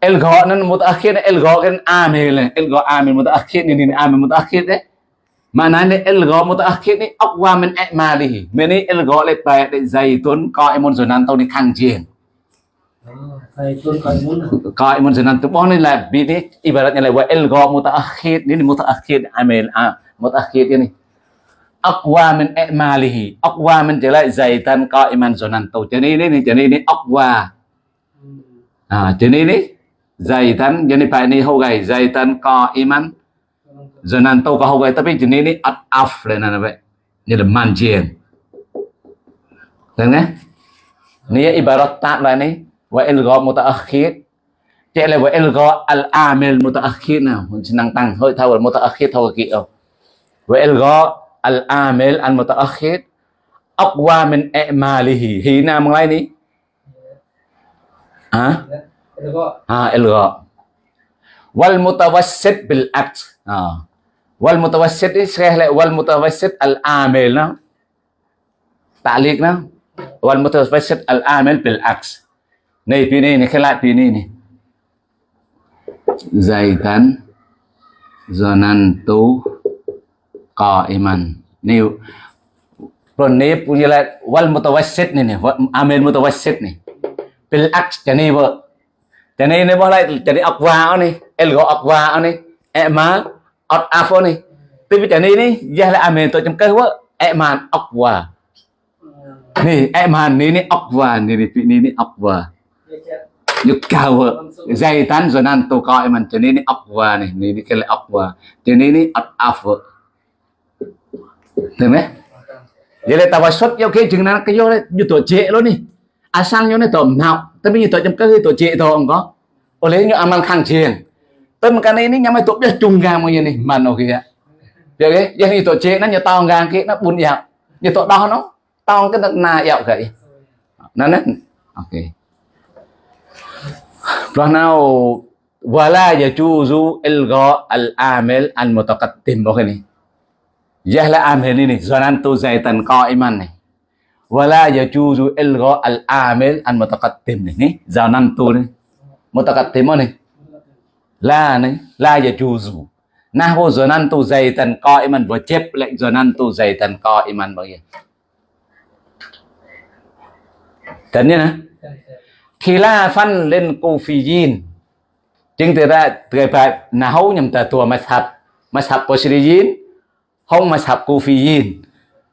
elgo nan mutaakhir elgo kan amil elgo amil mutaakhir ni ni amil mutaakhir đấy maknanya elgo mutaakhir ni aqwa min a'malihi meni elgo le pa de zaitun qa'imun sunan tau ni khang jieng qa'imun sunan tu bon ni la bi ni ibaratnya la wa elgo mutaakhir ni mutaakhir amil a mutaakhir ni aqwa min a'malihi aqwa min jala zaitan qa'iman sunan tau jadi ni ni jadi ni aqwa ah jadi ni zaitan jadi pa ni hau gai zaitan qa'iman zanan tau ka hogai tapi jenis ini at af le na be như là man chiên Thấy nghe ni ibarat tak lah ni wa ilgha mutaakhir. Chạy lại wa ilgha al amil mutaakhir nào mình senang tăng hơi thao mutaakhir thao oh wa ilgha al amil al mutaakhir. Aqwa min i'malihi. Hina mengalai ni? Ha? Được không Ah, ilgha. Wal mutawassit bil akt. Ah. Wal mutawassit ni syekh le wal mutawassit al amil no. Ta'liq no. Wal mutawassit al amil bil akt. Ni pi ni ni khalat pi ni ni. Zaitan zanantu qaiman. Ni Pron ni punya la wal ọt afo ni. Tibi này, ni là amen to cham kewa eman okwa ni eman ni ni okwa ni ni ni ni okwa nhục cao vợ dây tán rồi nan tô coi mình cho nên ốc và này nên cái lại ốc và cho nên ấp áp vợ được mấy vậy là tao xuất vô cái chừng nào cái vô đấy như tổ trệ luôn đi. À sang vô này tổm mạo, tao bây giờ tổ chấm cái tổ trệ thôi không có. Ở lấy như ăn khang chiền tên cái này nhắm ai tổ biết chung gang như này. Mà nó kia được cái? Vậy thì tổ chế, nó như tao gang kia nó buồn dạo như tổ đó nó, tao cái đất na dạo vậy nó nó ok. Rồi nào wala yajuzu ilgha al-amil al-mutaqaddim okay ni Yahla amil ini zanantu zaitan qa'iman ni wala yajuzu ilgha al-amil al-mutaqaddim ni zanantu ni mutaqaddim là này là giờ chu dù na hồ giờ năn tu dày tần coi mình vừa chép lệnh giờ năn tu dày tần coi mình bao nhiêu tần như nè khi la phân lên cô phi yin. Chính từ ra từ phải na hấu nhầm tờ tua mà sập mà sập po sri yin không mà sập cô phi yin.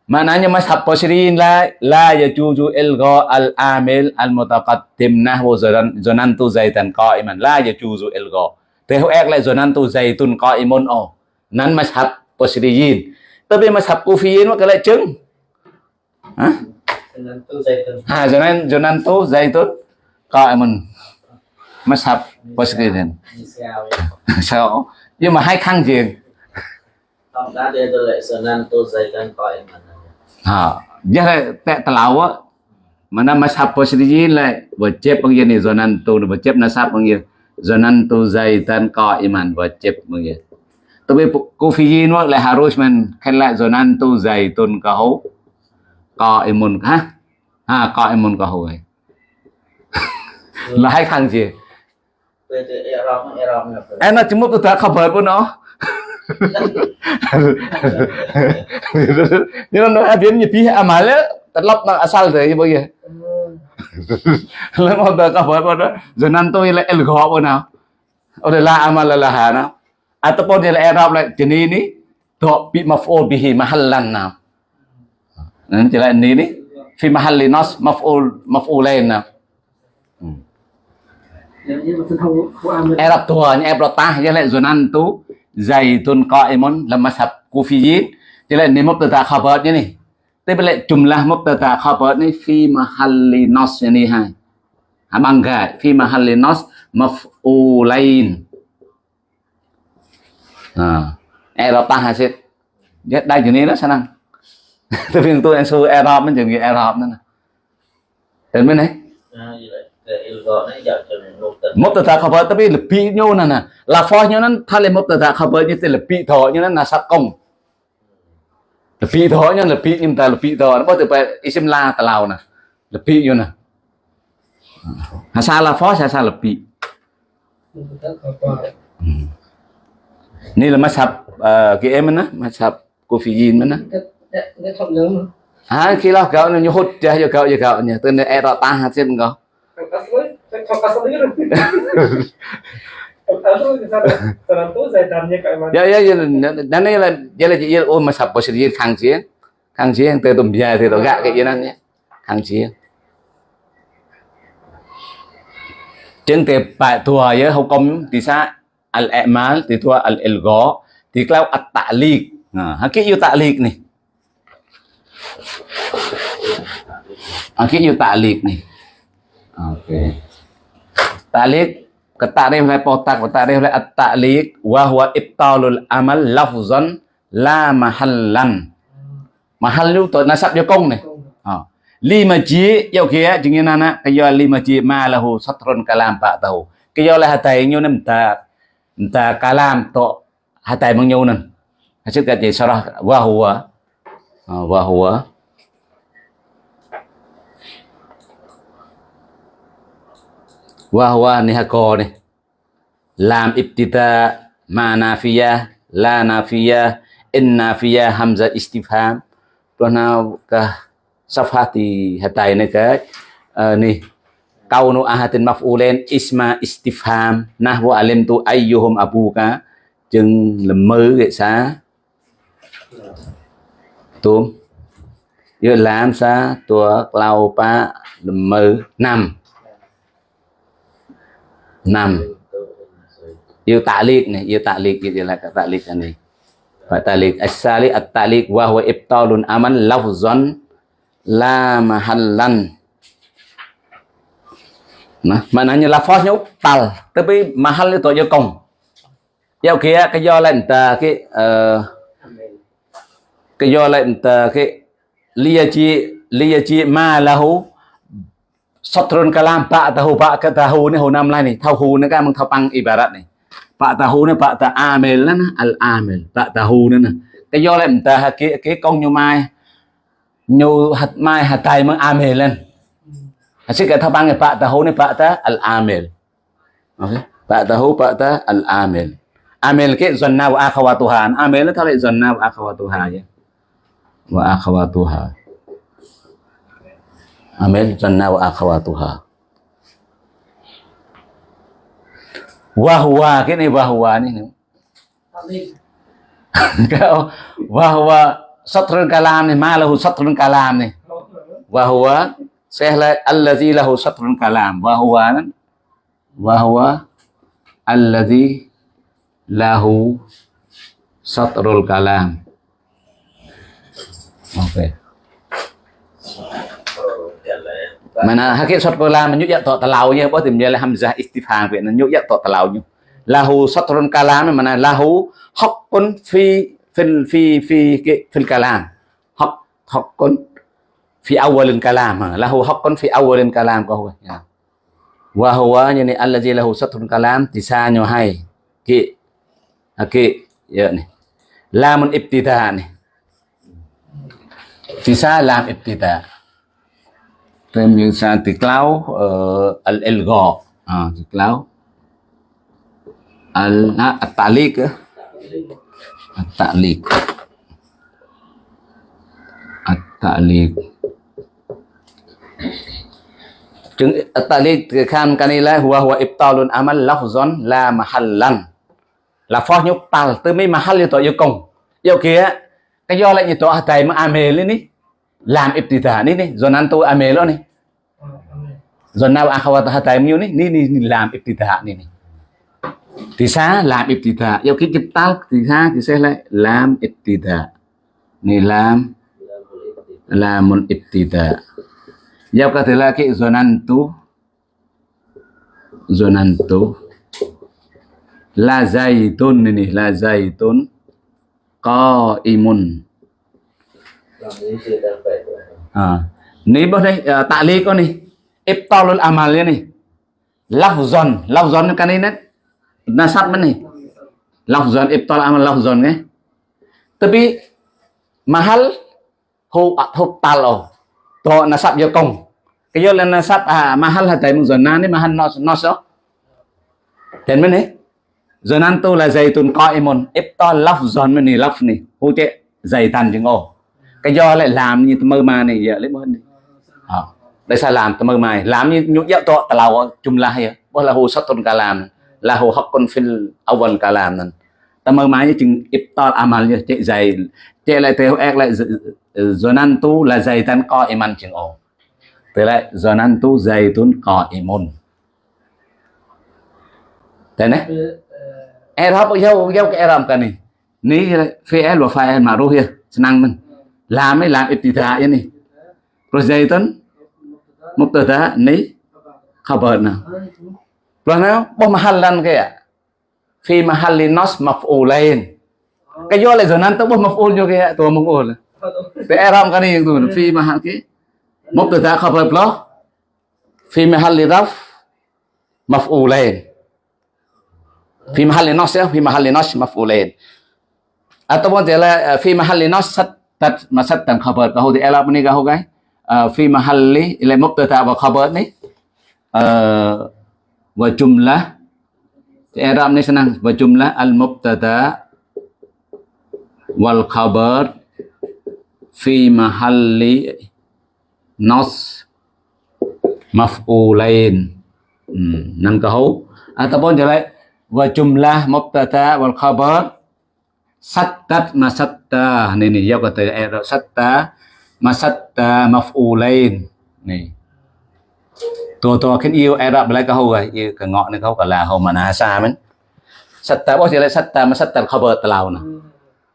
Mà nãy nhưng mà sập po sri yin là giờ chu el go al amel al mutaqaddim na hồ giờ năn tu dày tần coi mình là giờ chu el go qa'iman la yajuzu ilgha thế hữu ek lại zanantu zaitun qa'imun oh nan mazhab posyirin tapi mazhab kufiyin maka lại chứng hả? Nên tu dạy tuân ha zanan zanantu zaitun qa'imun mazhab posyirin đi xèo sao nhưng mà hai khăn gì? Tao đã đưa tôi lại sơn nan tu dạy tuân coi mà Ha, dia tak telawak mana mazhab posyirin lah wajib panggil ni zonan tu wajib nasab panggil zonan tu zaitan qaiman wajib panggil tapi kufiyin wa lah harus man khala zonan tu zaitun kahu qaimun ha ha qaimun kahu ai là hai khăn gì? Tôi tôi erom erom nhập em nó chúng tôi ta khabar pun oh nhưng nó biến như pi amal terlop nang asal tu ibu ya lalu mau đó. Giờ năn tôi là ila ilgha bữa nào. Oleh là amal laha na ataupun dia i'rab la jenis ni dok bi maf'ul bihi mahallan na nanti lah ni ni fi mahalli nas maf'ul maf'ulain na i'rab tuanya i'rab tah ya la zunantu zaitun qa'imun lam là kufiyin jadi lah ni mubtada khabar ni Bila jumlah mubtada khabar ni fi mahalli nas ni hai. Abang gad fi mahalli nas maf'ulain. Ha. Arab ta hasil. Dia đây chừng đó sao năng. Tapi untuk yang suruh Arab มัน chừng Arab nữa. Đến bên này. Mubtada khabar tapi lebih nyo nana. Lafaznya nan thale mubtada khabar ni lebih tho như nan nasab công. Lebih tho nya lebih nhưng ta lebih nó bắt từ isim la ta lao nè. Lebih như nè. Hasa lafaz hasa lebih. Ni là mazhab uh, cái em mana? Mazhab Kufiyin mà. Ha, khi lo kau ni hut dia yo kau yo kau ni. Tu ni era ta kau. Không asli rồi. Không asli sao? Sao cái mà. Ya ya ya dan ni là ya là ya oh mazhab Kufiyin khang chiến. Khang chiến từ tụm bia thì tôi gạ cái gì đó nhé. Khang chiến. Trên tệp bài thua ya hukum di sa Al Emal di thua al ilgo di klau at-ta'liq. Nah, à, hakik yu ta'liq ni. À, hakik yu ta'liq ni. okay Ta'liq ke ta'rif lai potak ke ta'rif lai at-ta'liq wa huwa ibtalul amal lafzan la mahallan. Mahal tu tu nasab dia kong ni. Ha. Lima ji yêu kia jengin anak kaya lima ji ma lahu satrun kalam pak tahu. là lah hatai nyu nem ta ta kalam to hatai mang nyu nan. Hasil kat je sarah wa huwa wa huwa Wahwa nihako này Làm ibtita ma nafiya la nafiya in nafiya hamza istifham. Tuan ka safhati hatai này cái ni. Kaunu ahatin maf'ulen isma istifham. Nahwu alim tu ayyuhum abuka chừng là mơ cái xá. Tôm giờ làm xa tua lao pa là nam năm. Yêu ta'liq này, yêu ta'liq gitu lah kata ta'liq ini wa ta'liq as-sali, at-ta'liq, wa huwa ibtalun aman lafzan la mahallan. Nah maknanya lafaznya tal tapi mahal itu aja kong giao kia, cái do lệnh ta cái ờ, cái do lệnh ta cái liya chi liya chi ma lahu sotron kalam pak tahu pak ketahu ni hu nam ni. Tahu ni kan mengtapang ibarat ni. Pak tahu ni pak ta amil lah al amil pak tahu ni nè cái do là ta cái cái con nhu mai. Nhu hạt mai hạt tay meng amil lên Asyik kat thapang e, ni pak tahu ni pak ta al amil okay pak tahu pak ta al amil amil ke zanna wa akhawatuha amil nó lại zanna wa akhawatuha ya wa akhawatuha amil zanna wa akhawatuha. Wa huwa cái này wa huwa ni. Kau wa huwa satrul kalam ni ma lahu satrul kalam ni. Wa huwa sehla, allazi lahu satrul kalam wa huwa wa huwa allazi lahu satrul kalam ok mana hakik satrul kalam nyuk to talau ya bo timnya hamzah istifham vậy nó nyuk to talau nyu lahu satrun kalam mana lahu haqqun fi fil fi fi fil kalam haq haqqun fi awalil kalam lahu haqqun fi awalil kalam ko ya wa huwa yani allazi lahu satrun kalam tisanyo hai ki Okey, ya ni. Lamun ibtida ni. tisa lam ibtida. Thêm như sa tiklau uh, ờ, al ilgha. Ah, à, tiklau. Al à, na at-taliq. At-taliq. At-taliq. chứng tali khan kanila huwa huwa ibtalun amal lafzan la mahallan là phó nhúc tal từ mấy mahal yêu tội yêu công yêu kia cái do lại như tội tại mà ame lên đi làm ibtida ní đi rồi nan tôi ame lo này rồi nào akhawat thầy nhiêu ní ní ní làm ibtida ní ní. Thì sao làm ibtida yêu cái chụp tal thì sao thì sẽ lại làm ibtida ni làm làm một ibtida Jawab kata laki zonantu zonantu la zaitun ini la zaitun qaimun làm lý sự đang phải rồi à ni bos đây uh, tak li ko ni ibtalul amal ni lafzon lafzon kan ini nasab man ni lafzon ibtal amal lafzon ke tapi mahal hu hu talo to sát vô công cái vô là nasab à mahal là tại một giòn nan đấy mahal nó nó sao tên mình này. Giờ nan tu là zaitun lọc ibtal lafzon này lọc này. Hô hu dày tàn chừng ồ cái do lại làm như mơ mà này giờ lấy hơn đi à, đây sao làm mơ mà làm như nhũ dạo to tao chung lai hay à? bao là hồ sát tôn cả làm là hồ học con phil awal cả làm nè tao mơ mà như chừng ít to à amal như chạy dày chạy lại theo ek lại zonantu ờ, là dày tan co em ăn chừng ổ. Thế lại zonantu zaitun qaimun thế này. Arab làm cái này. Ní phi em ni fi'il em mà ma'ruf hiền năng mình làm ấy làm ibtida ini rồi zaitun mubtada ni khabar nào rồi nó bo mahallan kaya fi mahalli nas maf'ulain cái do lại zonantu bo maf'ul jo kaya tu maf'ul Te Arab kan ni tu fi mahal ki mubtada khabar blo fi mahalli raf maf'ulain fi mahalli nas ya fi mahalli nas maf'ulain ataupun dia la fi mahalli nas sat tat masat tan khabar kau di Arab ni kau cái. Fi mahalli ila mubtada wa khabar ni wa jumlah di Arab ni senang wa jumlah al mubtada wal khabar fi mahalli nas maf'ulain. Hmm, nang kau ataupun dia la wa jumlah mubtada wal khabar sattat masatta ni ni giao kata Arab eh, satta masatta maf'ulain ni. Tua tua khen yêu Arab lại câu rồi, yêu cái ngọn này câu cả là hầu ờ, mà na xa mình satta bao giờ satta masatta khabar talau nè.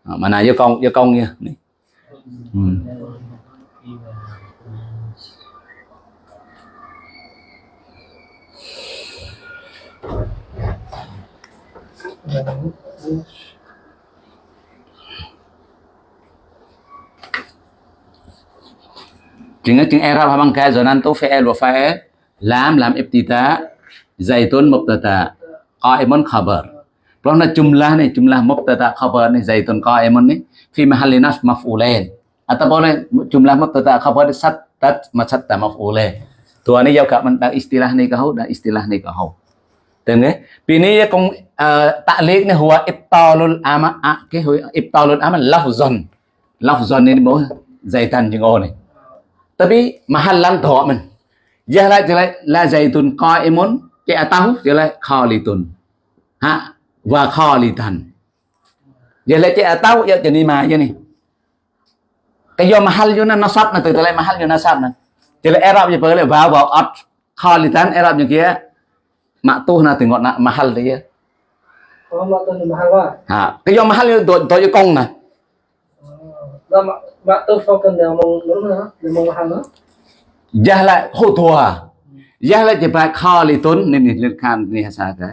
Mà na yêu công yêu công nha. chừng chừng Arab e habang ka zonan tu fi'il e, wa fa'il e. lam ta. Ibtida zaitun mubtada qa'imun bờ, đó là jumlah này jumlah mubtada bờ này zaitun qa'imun này. Fi mahalli sát maf'ulain mà sát mubtada mập sattat lên, maf'ulain tua ni gặp cảm đã istilah này kau đã istilah này kau từng ấy vì này con à, tạ liệt này hùa ibtalul ama à, à, cái hùa ibtalul ama lafzon lafzon nên bố zaitan chừng ô này tapi mahallan thọ mình giờ lại thì lại là zaitun qaimun cái tahu thì lại khalitun ha? Và khalitan giờ lại cái tahu giờ jadi mà giờ này cái do mahal vô nó nasab là từ từ lại mahal vô nasab nè thì lại Arab giờ lại vào vào at khalitan Arab như kia mak tu dia. Có mà tôi mahal quá. ha? Cái do mahal tôi tôi công nè Đó mà mà tôi phong cần đều mong đúng nữa, đều mong mahal nữa. Jah lại hô thua à? Jah lại thì phải kho lì tốn Nên nên lên khan Nên hasa cái.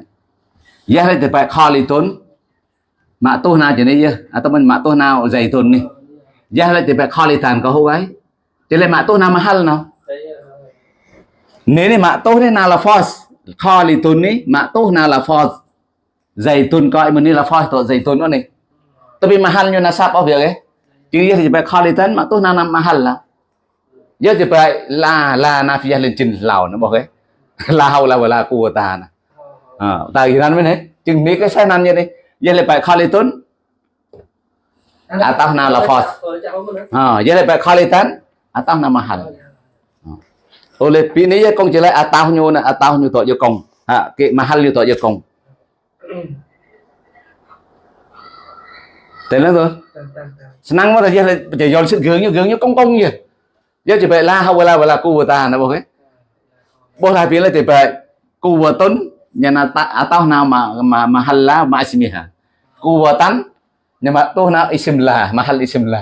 Jah lại thì phải kho lì tốn. Mạ tô nào chỉ này Atau à, mình mạ tô nào dày tốn ni Jah lại thì phải kho lì tàn có hô ấy. Chỉ là mạ tô nào mà mahal nào Đấy, Nếu này mạ tô này nào là force? Kho lì tốn ni Mạ tô nào là force? Dày tốn coi mình ni là force Tội dày tốn đó này. Tapi mahal như nasab ở việc ấy. Chứ thì phải kho lì tốn Mạ tô nào mahal là. Giờ thì phải là là na phía lên trình lào nó bảo cái. Là hầu là là của ta nè. À, ta thì nan mới đấy chừng mấy cái sai nan như đây giờ lại phải khai à tao nào là phật Rồi, ờ, chào ông nữa. à giờ lại phải khai tấn à tao ឆ្នាំងមកតែយះតែយល់ឈឹករឿងយើងយើងកុងកុងយះយកទៅឡាហៅវេលាវេលាគូវតាណាបងគេបោះឡាពីលេទៅបែគូវតុនញ៉ានអតោណាមហឡាម៉ាស្មីហាគូវតាន់ញ៉ាំតោណាអ៊ីស្មឡាមហលអ៊ីស្មឡា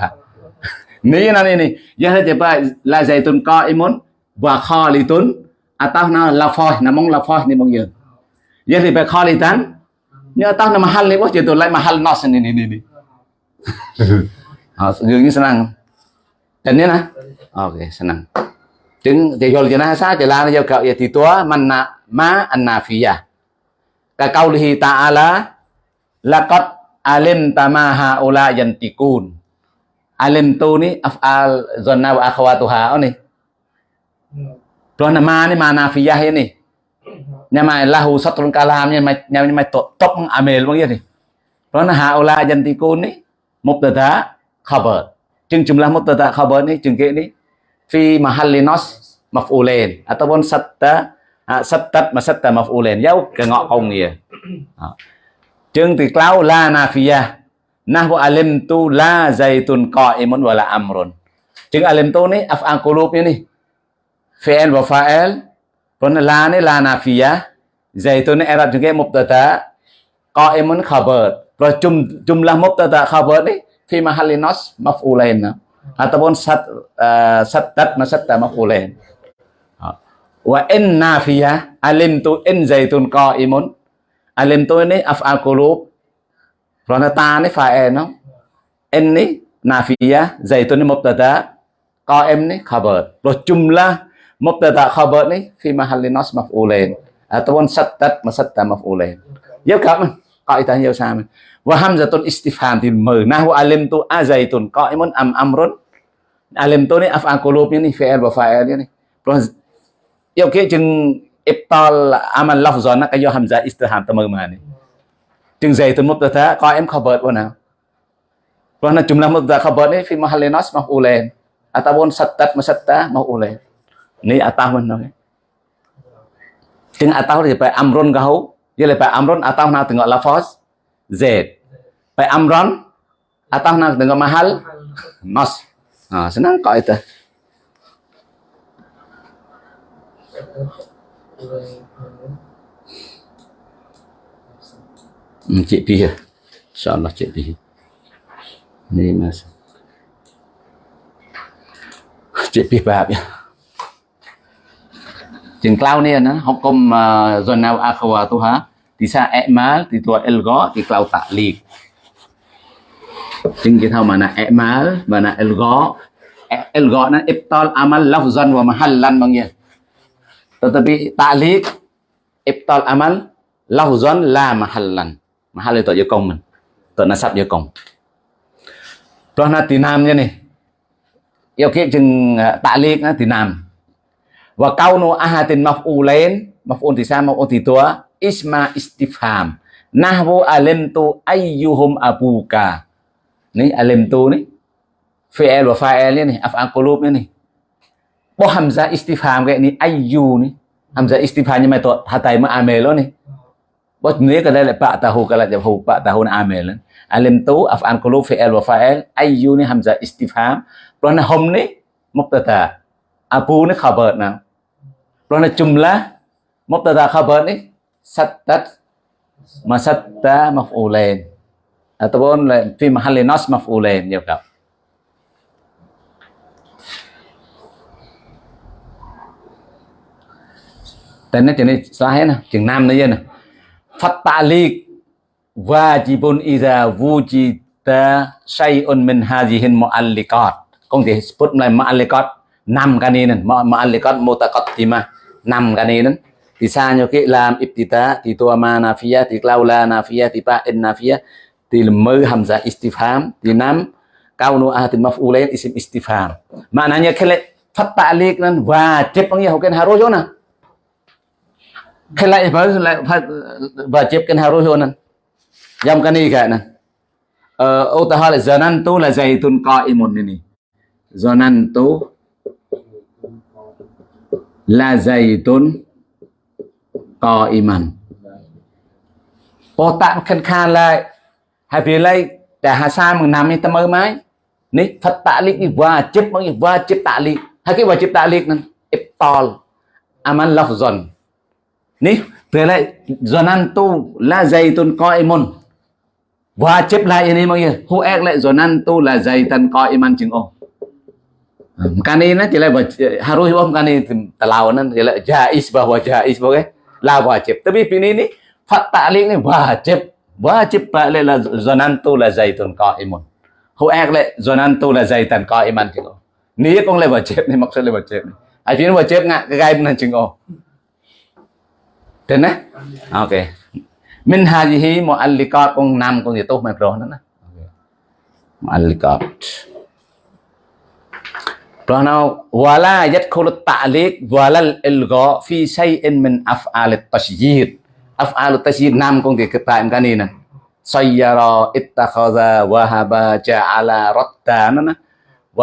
នេះណានេះនេះយកទៅបែឡាសៃតុនកអ៊ីមុនវ៉ាខលីតុនអតោណាឡាហ្វោះណាមងឡាហ្វោះនេះបងយើងយកទៅបែខលីតាន់ញ៉ាតោណាមហលនេះបោះជាទៅឡៃមហលណោះនេះនេះនេះ dường như senang. Dan ni lah. Okey, senang. Chứng thì gọi là sa thì là giao cậu thì tua manna ma annafiyah. Ka qaulihi ta'ala laqad alimta ma haula yantiqun. Alim tu ni af'al zanna wa akhwatuha ni. Tuan ma ni ma nafiyah ni. Nya mai lahu satrun kalam nhà mai nhà mai top top amel bang ya ni. Tuan haula yantiqun ni mubtada khabar. Chừng jumlah mubtada khabar ni chừng ke ni fi mahalli nas maf'ulain ataupun satta à, sattat à, mà satta maf'ulain dấu cái ngọ công nghĩa. À. Chừng thì klau la nafiyah nahwu alimtu la zaitun qa'imun wala amrun. Chừng alimtu ni af'al qulub ni fi'il wa fa'il Còn la ni la nafiyah zaitun ni i'rab juga mubtada qa'imun khabar. Rồi jumlah mubtada khabar ni fi mahalli nas maf'ulain ataupun sat eh, uh, sattat nasatta maf'ulain. Wa in nafiyah alimtu in zaitun qa'imun. Alimtu ini af'al qulub. Kerana ta ni fa'il no? In ni nafiyah zaitun mubtada qa'im ni khabar. Rồi jumlah mubtada khabar ni fi mahalli nas maf'ulain. Ataupun sattat masatta maf'ulain. Dấu cặp mình Kaidah nhiều sao mình Wa hamzatun istifham Nahu alim tu azaitun. Qaimun am amrun? Alim tu ni af'al ni fi'il wa fa'il ni. Yêu kia chừng Ibtal amal lafzan Cái do hamzah istifham mở mà ni. Chừng zaitun mubtada Qaim khabar wa Rồi là jumlah mubtada khabar ni Fi mahalli nas maf'ulain Ataupun sattat masatta maf'ulain Ni atah mình nói Chừng atah phải amrun kau dia lepas amron atau nak tengok lafaz Amron, atau nak tengok mahal nas ha, senang kau itu. Hmm, chị pi ya insyaallah cik pi ni mas. Cik pi bab ya? Chừng cloud này nó học công ờ, zone nào akhawa tu ha thì sa emal thì tua elgo thì cloud tạ liệt chừng cái thao mà na emal và na elgo elgo nó ibtal amal lafzan wa mahallan bang ya tetapi ta'liq ibtal amal lafzan la mahallan. Mahal itu je công mình. Tu nasab je công Tuh na tinam je này yêu kia chừng ờ, ta'liq na tinam wa kaunu ahadin maf'ulain maf'ul thì sao maf'ul thì tua, isma istifham. Nahwu alimtu ayyuhum abuka. Ni alimtu ni fi'il wa fa'il ni af'al qulub ni bo hamzah istifham cái ni, ayyu ni. Hamzah istifham nhưng mà à tội hatai mà amel lo ni. Bo ni cái đây là ba tahu cái là jahu ba tahu na amel alimtu, af'al qulub fi'il wa fa'il ayyu ni hamzah istifham. Rồi hôm hum ni, mubtada. Abu ni khabar nào Kerana jumlah mubtada khabar ni sattat masatta maf'ulain ataupun fi mahalli nas maf'ulain ya kak. Tên nó chừng này xóa hết nè, chừng nam nữa nè. Phát liệt wajibun idza wujida syai'un min hadhihi mu'alliqat. Công thì put lại mu'alliqat năm cái này nè, mu'alliqat mutaqaddimah năm cái này thì sao như cái làm ibtida thì tua ma nafiyah thì laula nafiyah thì fa'in nafia thì mơ hamzah istifham. Thì năm kaunu ahatin maf'ulain isim istifham. Maknanya kalau fat ta'liq dan wajib panggil hukum harus na kalau ibarat wajib kan harus na yang cái này cả nè. Ờ, ta hỏi là zanantu là zaitun qa'imun ini zanantu là dày tốn co iman có tạm khăn khăn lại. Hay vì lấy, để hà sa mừng nằm như tâm ơ mái. Ní, phật tạ lý và chip như và chip tạ lý. Hay cái và chip tạ lý nên iptol aman lọc dần. Ní thế lại, dần ăn tu là dày tốn co iman và chip lại như này mọi người hu ek lại, dần ăn tu là dày tần co iman chứng ôm harus bom kani talau nó chỉ là jais bahwa jais boleh la wajib tapi ini ni fat ta'liq ni wajib wajib balik la zonantu la zaitun qaimun hu ek le zonantu la zaitan qaiman chừng ô ni cũng le wajib ni maksud le wajib ai phiền wajib ngak cái gai benar chừng ô Tên á? Ok. Min hajihi mu'alliqat kong nam kong itu makro na na. Mu'alliqat. Plano رهنا ولا يدخل التعليق ولا الإلغاء في شيء من أفعال التشجير أفعال التشجير نام كون كي كتا إم كانينا سيرا اتخذ وهب جعل رتانا و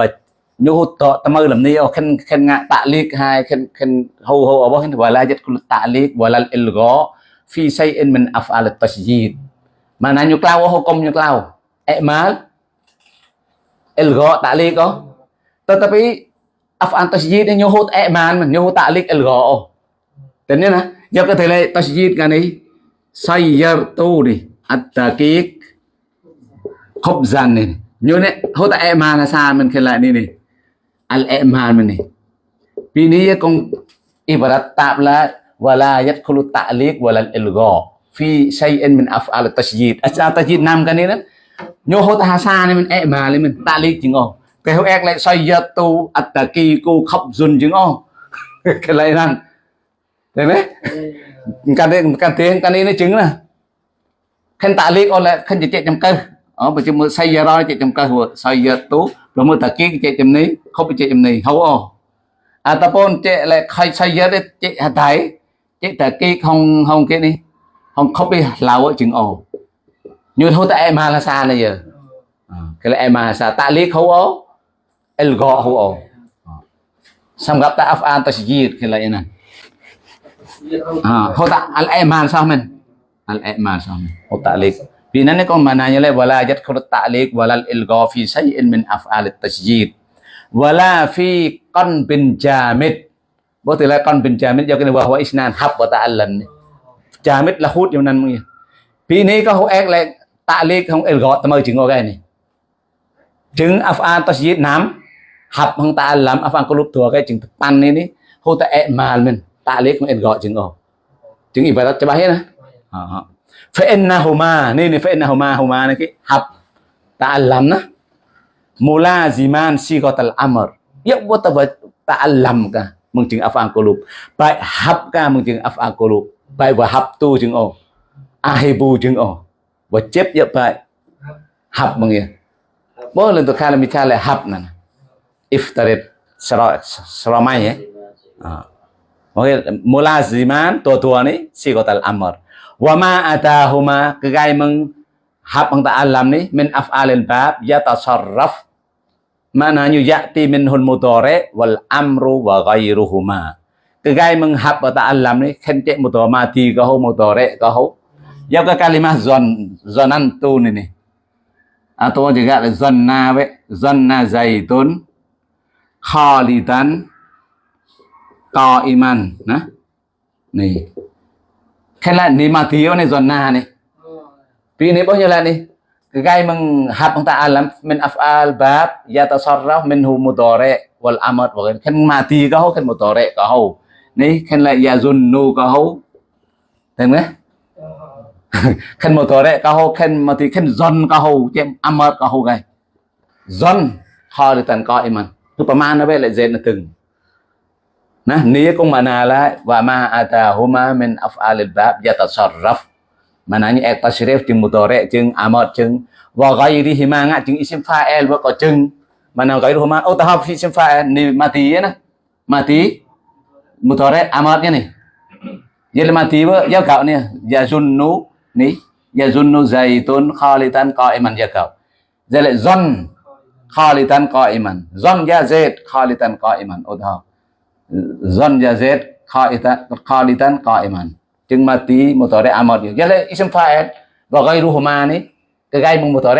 nhu tọ tâm ơi làm nêu khen khen ngạ tạ liệt hai, khen khen hầu hầu ở bao khen và la jet kul tạ liệt và la ilgo phi say in min afal tasjid mà nãy nhu lao hô công nhu lao em mà ilgo tạ liệt không? tetapi af an tasjid nyo hot e man nyo hot ta'lik al go thế nên là giờ có thể là tasjid cái này sayyartu đi at-taqiq, khubzan này. Nhớ này hot e man là sao mình khi lại đi này. Al e man mình này. Vì này con ibarat tạm là wala yadkhulu ta'liq wala al-ilgha fi shay'in min af'al at-tasjid at-tasjid nam cái này đó nyo hot ha sa mình e mà lên mình ta'liq chính không cái ek lại sayyatu kí cô khóc run chừng ô cái lại năng thấy đấy. Cái đấy cái tiếng cái này nó chứng là khen tạ liệt ô lại khen chỉ chạy trong cơ. Ở bây giờ mới xây giờ rồi chạy trong cơ xây giờ tú Lama taki cek jam ni, kau cek jam ni, hawa. Ataupun chạy lại khai saya de cek hatai, cek taki không không cái này không không bị lao ở chứng ồ. Như thôi tại em là xa này giờ. Ờ, cái là em là xa tạ lý khâu ồ, el gọ hô. Xong gặp ta afan ta sijir cái là này. À, thôi ta al em sao mình? Al em sao mình? Thôi tạ lý. Pinane kong mananya le wala yadkhulu ta'liq wala ilgha fi shay'in min af'al at-tasjid. Wala fi qalbin jamid. Bo từ là con bin jamid do cái wa wa isnan hab ta ta'allam. Jamid là hút trong nan mọi người. Pi này có hô ek lại ta'liq không ilgha ta mơ chứng cái này. Chứng af'al tasjid hap hang ta lam afang kulup tua cái chừng pan này ni hu ta e mal min ta lấy lek men gọi chừng o chừng ibarat cho bahir ha ờ, ờ. fa innahuma ni ni fa innahuma huma ni ki hap ta'allamna mulaziman sigatal amr. Ya ta ta'allam cả mừng chừng afang kulub bài hấp cả mừng chừng afang kulub bài và hấp tu chừng o ahibu chừng o và chép ya bài. Hấp mừng ya bo lần tôi khai là mình khai là hấp nè. Iftarit seramai ya mulaziman tua-tua ni sigotal amr. Wa ma atahuma kegai meng hab ang ta'alam ni min af'alil bab yatasarraf mana yati minhul mudore wal amru wa ghairuhuma. Kegai meng hab wa ta'alam ni khen cek mudore mati kahu mudore kahu ya cái kalimah zon zonan tu ni ni. Atau juga zonna we zonna zaitun khalidan. Qaiman nè này. Khi là ni mà thiếu này, giòn na này. Vì này bao nhiêu là này? Cái gai meng hab ông ta alam min afal bab yatasarraf minhu mudare wal amad wa khen mati ka ho khen mudare ka ho ni khen lại yazunnu ka ho thấy không khen mudore ka ho khen mati khen zon ka ho chem amad ka ho gai. Zon khalitan qaiman Superman với lại Z nó từng nah nia cũng mana la wa ma atahuma min af'alil bab yatasarraf mananya ek tasrif jeung mudhari jeung amad jeung wa ghairihima ngak jeung isim fa'il wa ka jeung mana gairuhuma oh tahap fi isim fa'il ni mati ya nah mati mudhari amadnya nih ya mati wa ya kau nih ya zunnu nih ya zunnu zaitun khalitan qa'iman ya kau zalzan khalitan qa'iman. Zon Yazid khalitan qa'iman. udha zon yazid qaitan qalitan qaiman. Chừng mati đấy amad jadi isim fa'il, và ghayruhuma ni cái gai tờ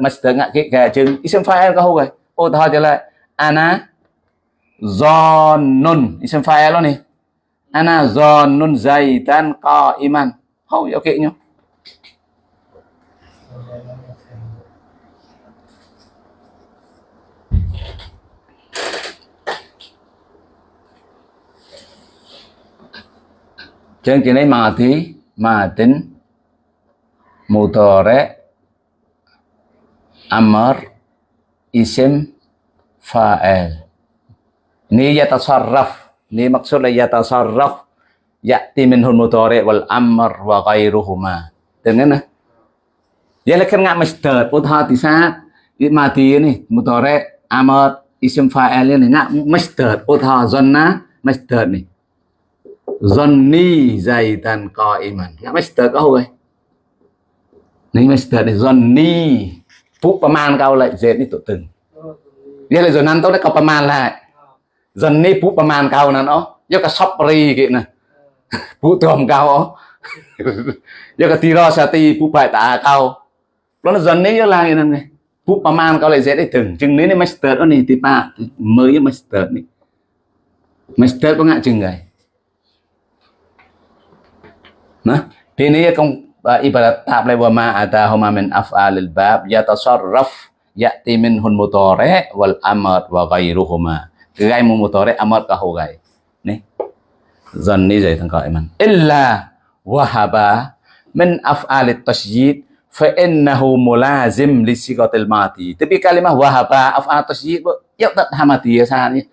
mà tờ ngak cái cái chừng. Isim fa'il có rồi ô thọ cho lại, ana zonun. Isim fa'il luôn ni ana zonun zaitan qaiman. Hau ok nhá. Chân chỉ này mà thì mà tính mutore amr isim fa'il ni yatasarraf ni maksud la yatasarraf ya'ti dạ, minhu mutore wal amr wa ghairuhuma dengan nah ya lekan ngak masdar utha thì sa mà thì này, mutore amr isim fa'il ni ngak masdar utha zanna masdar này. Johnny co iman, Ngã master kau ơi. Ni master ni Johnny. Phúc ประมาณ cao lại dệt ni tụ từng. Nghĩa là rồi năn tốt đấy kau ประมาณ lại. Johnny phúc ประมาณ kau nan ó. Yo ka sopri kia nè. Phúc tuom cao ó. Yo cái tiro sati phúc phải tả kau. nó là Johnny yo là như này. Phúc ประมาณ cao lại dệt đấy từng. Chừng nếu ni master đó ni tipa mới master ni. Master có ngại chừng này. Nah, ini ya kong eh, ibarat tahap lewa ma ada homa min af'alil bab ya tasarraf ya'ti minhun mutore wal amar wa gairuhuma. Gai mu mutore amar kahu gai. Nih. Zan ni jai tengkau iman. Illa wahaba men af'alit tasjid fa innahu mulazim li sigatil mati. Tapi kalimah wahaba af'alit tasjid ya tak hamati ya sahan ya.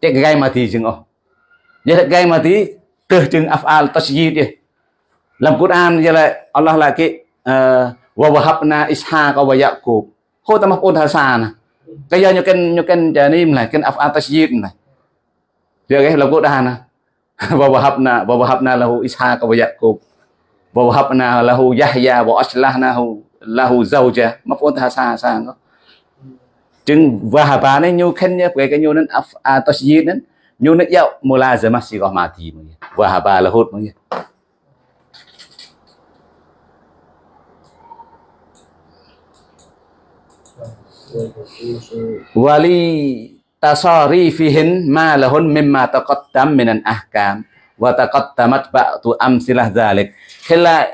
Cek gai mati jengoh. Jadi gai mati teh af'al tasjid ya. Dalam Quran dia lah Allah lagi uh, ờ, wa wahabna ishaq wa yaqub. Ho ta maf'ul hasana. Kaya nyoken nyoken janim lah kan af'al tasjid lah. Dia ke dalam Quran lah. Wa wahabna wa wahabna lahu ishaq wa yaqub. Wa wahabna lahu yahya wa aslahnahu lahu zawja. Maf'ul hasana. Chừng wahaba này nyu khen nhá cái nyu nên af'al tasjid nên nyu nên yau mulazamah si có mati. Wahaba lahut mungkin. Wali tasarifihin ma lahun mimma taqaddam minan ahkam wa taqaddamat ba'du amsilah zalik khila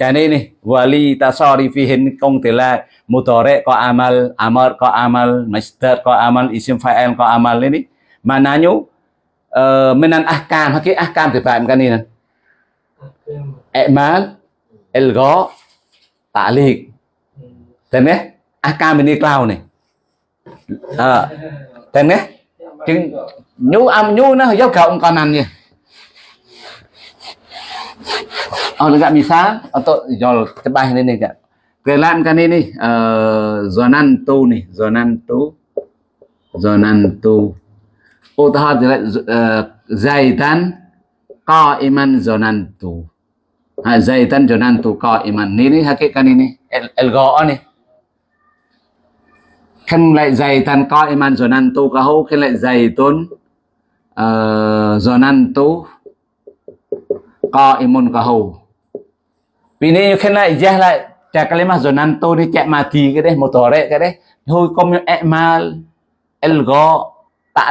yani ni wali tasarifihin thì là mutore có amal amar có amal masdar có amal isim fa'il có amal ini. Mananya uh, minan ahkam hakik ahkam thì phải kan ini. I'mal ilgha ta'liq. Tên ahkam ini cloud này à, tên nhé chứ nhu âm nhu nó dốc cộng còn ăn gì Oh, dekat misal untuk này tebah ini nih kak. Kelan kan ini uh, zonan tu nih, zonan tu, zonan tu. Utah uh, zaitan qaiman zonan tu. Ha, zaitan zonan tu qaiman. Ini cái này ini el, el nè khen lại dày tan coi iman năn tu kahu khen lại dày tôn rồi năn tu ko imun vì nên khen lại dễ lại cha rồi năn tu đi chạy mà thì cái đấy, một tore cái đấy. Thôi công emal elgo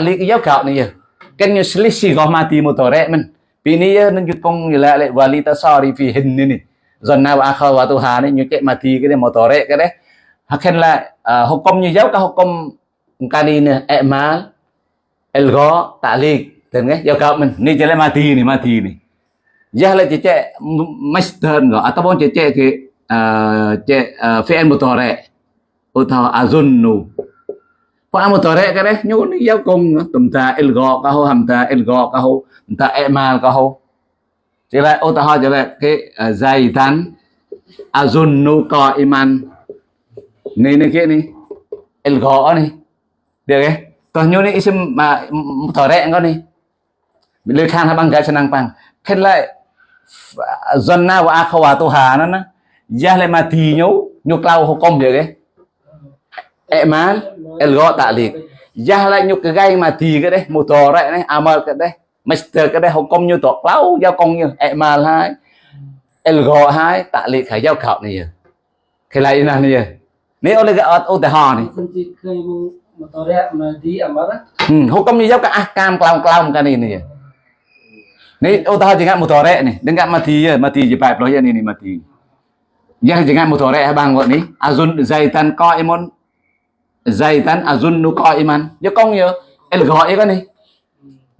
lý cái giáo cạo này giờ cái như selisi mà thì một tổ đấy mình. Vì nên nên cái công lại lại wali này fi hin ni zonna wa tu hà này như chạy mà thì cái đấy, một tore cái đấy. Hakan la uh, hukum như dấu cái hukum kali ni emal elgo ta'liq dan kan jauh kau men ni jele mati ni mati ni ya la cece masdar enggak ataupun cece ke ce fi'il mudhari atau azunnu fi'il mudhari cái đấy nyu ni dấu cùng tùm ta elgo ka ho hamta elgo ka ho ta emal ka ho chỉ là ô ta chỉ là cái zaitan azunnu qaiman này ni kia el gõ này, được cái còn nyu này isim mà thở rẽ con này ni lời khan bằng cái chân năng bằng. khi lại dân na của zonna wa akhawatuha nó nó. Ya lại mà thì nhú nhú clau công được cái gõ tạ ta'liq ya lại nhục cái gai mà thì cái đấy motor đấy này amal cái đấy. Master cái đấy không công như tổ lau giao công như emal hai gõ hai tạ lị khải giao khảo này à? cái này là này នេះអូនគេអត់ឧទាហរណ៍នេះខ្ញុំទីឃើញមតរៈមកទីអមរហូកំនេះយកក៏អះកាមក្លោងក្លោងកានេះនេះនេះឧទាហរណ៍ជាងមតរៈនេះដឹងកាមកទីមកទីជាបែបលោះនេះនេះមកទីយ៉ាងជាងមតរៈហើយបានគាត់នេះអាស៊ុនហ្សៃតាន់កអ៊ីមុនហ្សៃតាន់អាស៊ុននូកអ៊ីម៉ាន់យកកងយកអិលកអ៊ីកានេះ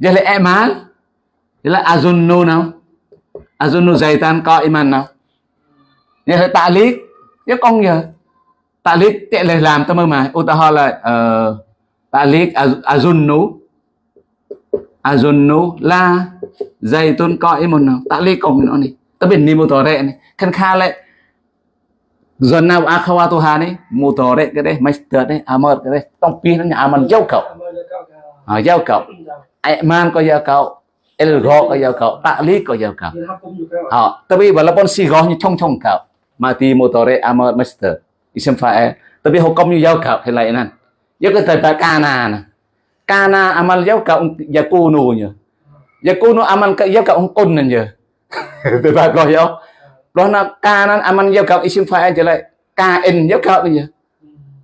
យកលេអេម៉ាល់យកលេអាស៊ុននូណៅអាស៊ុននូហ្សៃតាន់កអ៊ីម៉ាន់ណៅយកតាលីកយកកងយក ta'liq tệ là làm tâm mà utaha là ờ, nú, ta'liq azunnu. Nú la dây tôn coi một nào. Ta'liq cộng nó này. Ta biết ni mô tòa rẹ này. Khăn kha lại dần nào akhawatuha này mô tòa rẹ cái đấy master đấy amar cái đấy. Tông pin nó nhà aman giao cậu. À, giao cậu. Man có giao cậu. El go có giao cậu. Ta'liq có giao cậu. Họ ta biết bà là con si gó như trong trong cậu. Mà thì một tòa rẹ amar master isem fae tapi công như giao cậu hay lại nè. Giao cái ca kana nè. Kana amal giao cậu yakunu nhờ yakunu amal cái giao cậu ông côn nè nhờ từ ba coi không đó là kana amal giao cậu isem fae trở lại kain giao cậu nhờ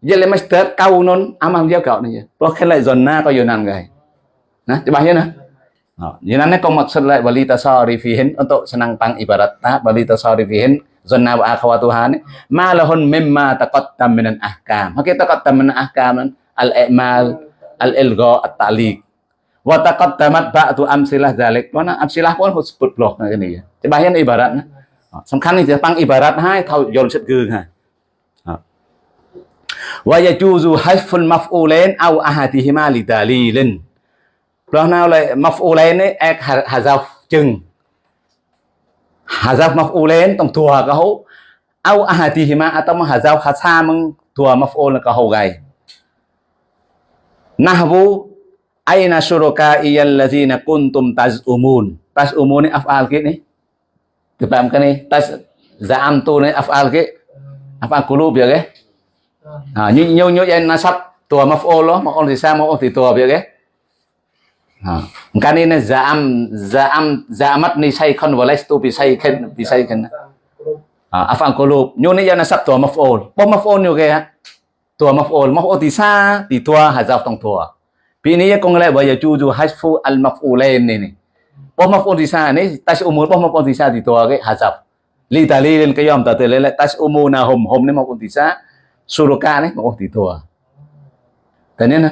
giờ lại master kau non amal giao cậu nhờ đó cái lại zona có yonan gay nah coba ya nah Oh, Yunannya kau maksud lah wali tasarifihin untuk senang pang ibarat ta balita sorry phiền zanna wa akhawatuha eh. ma lahun mimma taqaddam min al-ahkam hakika taqaddam min al-ahkam eh. al-i'mal, al-ilgha, at-ta'liq. Wa taqaddamat ba'du amsilah dzalik mana amsilah pun sebut blok na gini, ya. Cebahin ibaratnya eh. samkan ini pang ibarat, hai, thau yon set gương ha. Wa yajuzu hasful maf'ulain aw ahadihima li dalilin blok nào lại maf'ulain ek hazaf chừng hazaf maf'ulain tong tua ka ho. Au ahadihima atau hazaf hasamang tua maf'ul ka ho gai. Nahwu aina syuraka iyallazina kuntum tazumun. Tazumun ni af'al ke ni? Tepam kan ni? Tas za'am tu ni af'al ke? Af'al qulub ya ke? Ha nyu nyu nyu nasab tua maf'ul lo maf'ul di sa maf'ul di tua ya ke Ha. Kan giảm za'am za'am za'amat ni say kon walas tu bi say kan bi say kan. Ha, afan qulub. Nyo ni yana sab tua maf'ul. Bo maf'ul nyo kaya. Tua maf'ul. Maf'ul ti sa ti tua hazaf tong tua. Pi ni ya kong giờ chú ya juju hasfu al maf'ulain ni ni. Bo maf'ul ti sa ni tas umur bo maf'ul ti sa ti tua ke hazaf. Li dalilin kayam ta te le tas umuna hum hum ni maf'ul ti sa suruka ni maf'ul ti tua. Tanya na.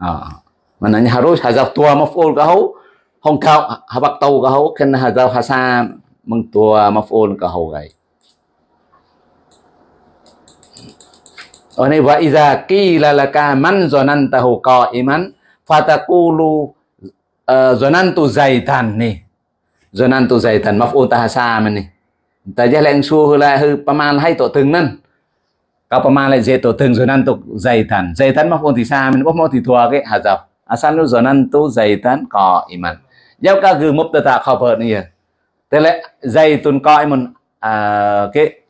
à mananya harus hazaf tua maf'ul kahau hong kau habak tau kahau kena khen hasan mengtua maf'ul kahau gai Oni wa iza qila laka man zanantahu qa'iman fataqulu zanantu zaitan ni zanantu zaitan maf'ul tahasam ni ta cu lu, rồi năn tụ dày thần nè, rồi năn tụ je leng su la hư paman hay tổ từng nan ka paman lại dễ tổ từng zanantu zaitan zaitan maf'ul thì sa mình bóp mô thì thua cái hạt dọc asanu zonantu zaitan ko iman giao ca gư mục ta khó vợ nè à? thế lẽ zaitun ko iman à, cái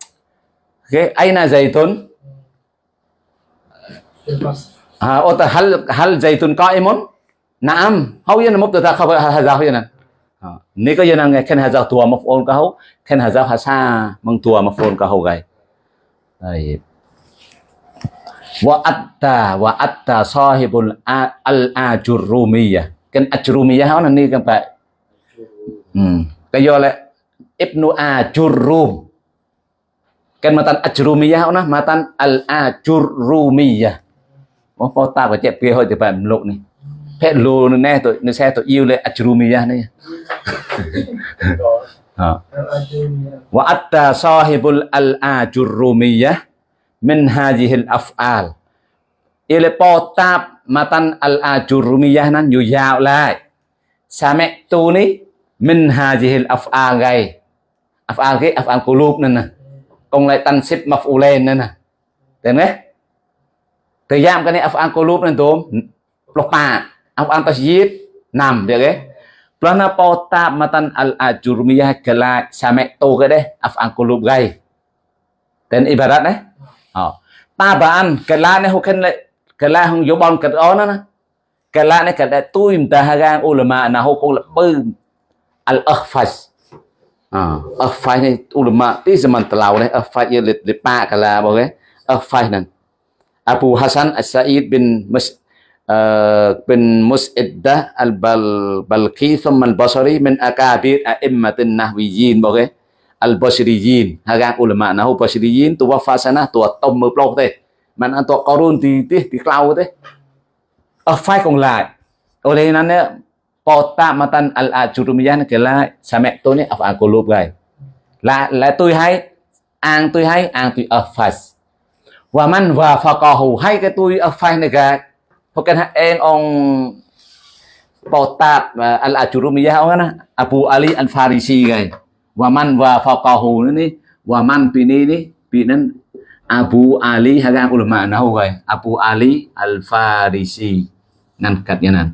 cái aina zaitun à, ô ta hal hal zaitun ko iman naam hau yên mục ta khó vợ hà giao yên à? ờ, nếu có dân nghe khen hà giao tua mập ôn cá hấu khen hà giao hà sa măng tua mập ôn cá hấu gầy. wa atta wa atta sahibul al ajurumiyah kan ajurumiyah ono ni kan Pak hmm kayo le ibnu ajurum kan matan ajurumiyah ono matan al ajurumiyah បងប្អូនតាបច្ចៈពីហូចទៅបែបលោកនេះភេទលោនៅណេះទៅនៅសេះទៅយូលេអជ្រូមីយ៉ានេះវ៉ាអត្តាសាហ៊ីបុលអលអាជូរូមីយ៉ា min hajihil af'al អ៊ីលេប៉ូតាបម៉ាតាន់អលអាជូរមីយ៉ាណានយូយ៉ាវឡាយសាមេតូនេះ min hajihil af'al គេ af'al គេ af'al គូលូបនឹងណាកុងឡៃតាន់សិបម៉ាហ្វូលេននឹងណាទេណាទៅយ៉ាំកានេះ af'al គូលូបនឹងទូមផ្លោះប៉ា af'al តជីតណាំទេគេព្រោះណាប៉ូតាបម៉ាតាន់អលអាជូរមីយ៉ាកាឡាសាមេតូគេដែរ af'al គូលូបគេ dan ibaratnya طبعا كلامه هو كان كلامه يبان كدعونا كلامه كده توي متهاجان علماء نهو كل بين الأخفاش أخفاش نه علماء تي زمان تلاو نه أخفاش يلت لبا كلا بقى أخفاش نن أبو حسن السعيد بن مس بن مسعدة البلقي ثم البصري من أكابر أئمة النهويين بقى al-Basriyin haga ulama nahu Basriyin tu wafa sana, tu tông mơ plong thế. Mà ăn tu corun thì tí thì cloud thế. Ờ, ở phai còn lại. Ở đây nó nè kota matan al-ajurumiyan cái là sa mẹ tôi nè ở cô lụp gầy. Là là tôi hay, an tôi hay, an tôi ở phai và man và phà cò hù hay cái tôi ở phai này gà hoặc cái em ông Potat ờ, al-Ajurumiyah Abu Ali al-Farisi gầy wa man wa faqahu ni wa man pini ni pinan Abu Ali haga ulama nahu gai Abu Ali Al Farisi năn cắt như yanan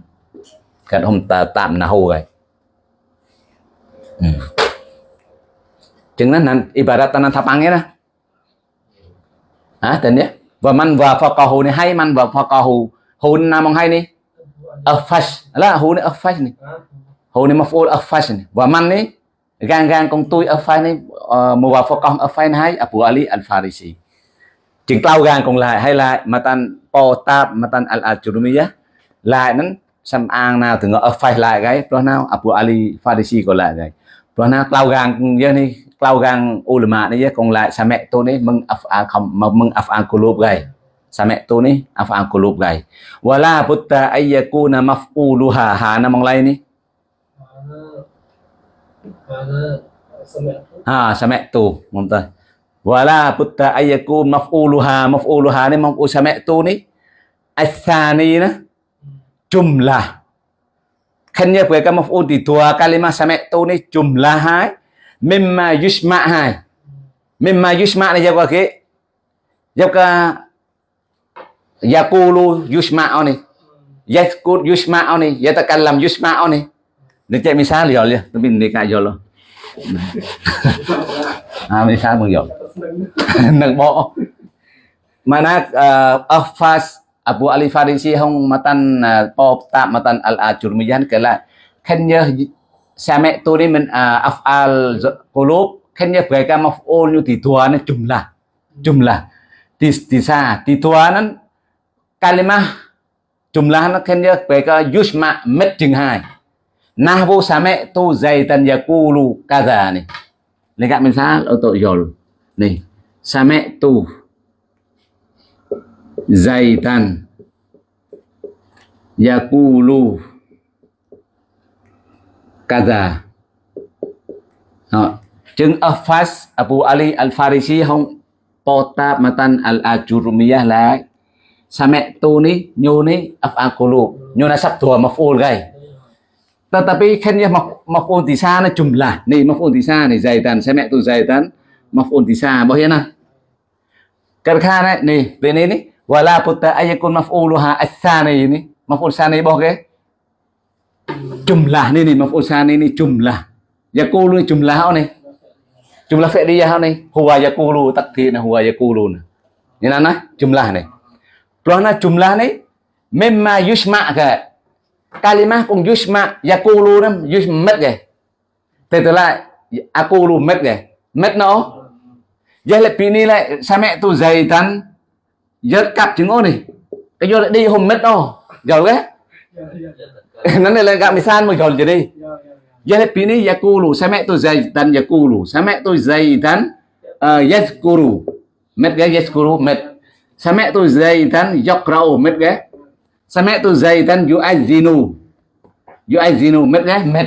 cắt hom ta tạm nào gai hmm. Jangan nan ibarat nan tapange nè, Hả? Tình nhé Và man và phà cò hù này. Hay man và phà cò hù Hù nam mong hay ni Afash Là hù này afash ni Hù này maf'ul afash ni Và man ni gan gan con tôi ở phai này ờ, uh, mua vào con ở phai này Abu Ali Al Farisi chừng tao gan con lại hay lại mà tan po tab mà tan Al Ajurumiyah lại nó xem an nào từ ở phai lại cái đó nào Abu Ali Farisi còn lại cái. Đó nào tao gan giờ này tao gan ulama này còn lại sa mẹ tôi này mừng af à, không mà mừng af kulub cái sa mẹ tôi này af kulub cái wala butta ayyakuna maf'uluha ha namang lại ni Ha, sami'tu. Mumtaz. Wala putta ayyaku maf'uluha. Maf'uluha ni maf'ul sami'tu ni. Athani na. Jumlah. Kanya pwede ka maf'ul di dua kalimah sami'tu ni jumlah hai. Mimma yusma' hai. Mimma yusma' ni jawab ke. Jawab ka Yakulu yusma ni. Yaskut yusma ni. Yatakallam yusma ni. Dia cek misal ya tôi tapi đi kak yo lo. À misal mừng yo. Nâng bộ. Mana uh, ờ, Afas Abu Ali Farisi hong matan ờ, pop ta matan al ajurmiyan kala kenya sa mẹ tôi đi mình uh, afal qulub kenya mereka maf'ul như thì tua nó jumlah jumlah di di sa di tua nó kalimah jumlah nó kenya mereka yusma met jeng hai nahwu sami'tu zaitan yaqulu kadza nih. Lihat misal untuk yol. Nih, sami'tu zaitan yaqulu kadza. Đó. Chứng Afas Abu Ali Al-Farisi không pota matan al-ajurumiyah lại. Sami'tu ni nyu ni af'aqulu. Nyu nasab dua maf'ul gay tetapi kan ya maf'ul di sana jumlah nih maf'ul di sana nih zaitan saya tu zaitan maf'ul di này, bahwa nah karena nih ini nih wala putta ayakun maf'uluha as-sani ini maf'ul sani bahwa ke jumlah nih nih maf'ul sani ini jumlah yakulu jumlah nih jumlah fi'liyah nih huwa yakulu takdir nah huwa yakulu nah là nah jumlah nih Pelana jumlah này. Mimma yusma' ke kalimah cùng yusma, yakulu nam yusmet mất kìa từ từ lại, akulu met kìa met nó. Giờ lại pini lại, sa mẹ tôi dày tan giờ cặp chứng ô này cái vô lại đi, hôm met đó giờ cái nó này là gặp misal mà gầu gì đi. Giờ lại pini, yakulu, sa mẹ tôi dày tan yakulu. Sa mẹ tôi dày tan ờ, yakulu met cái yakulu met sa mẹ tôi dày tan yakrau met cái. Sami'tu Zaidan yu'adzinu. Yu'adzinu met cái met.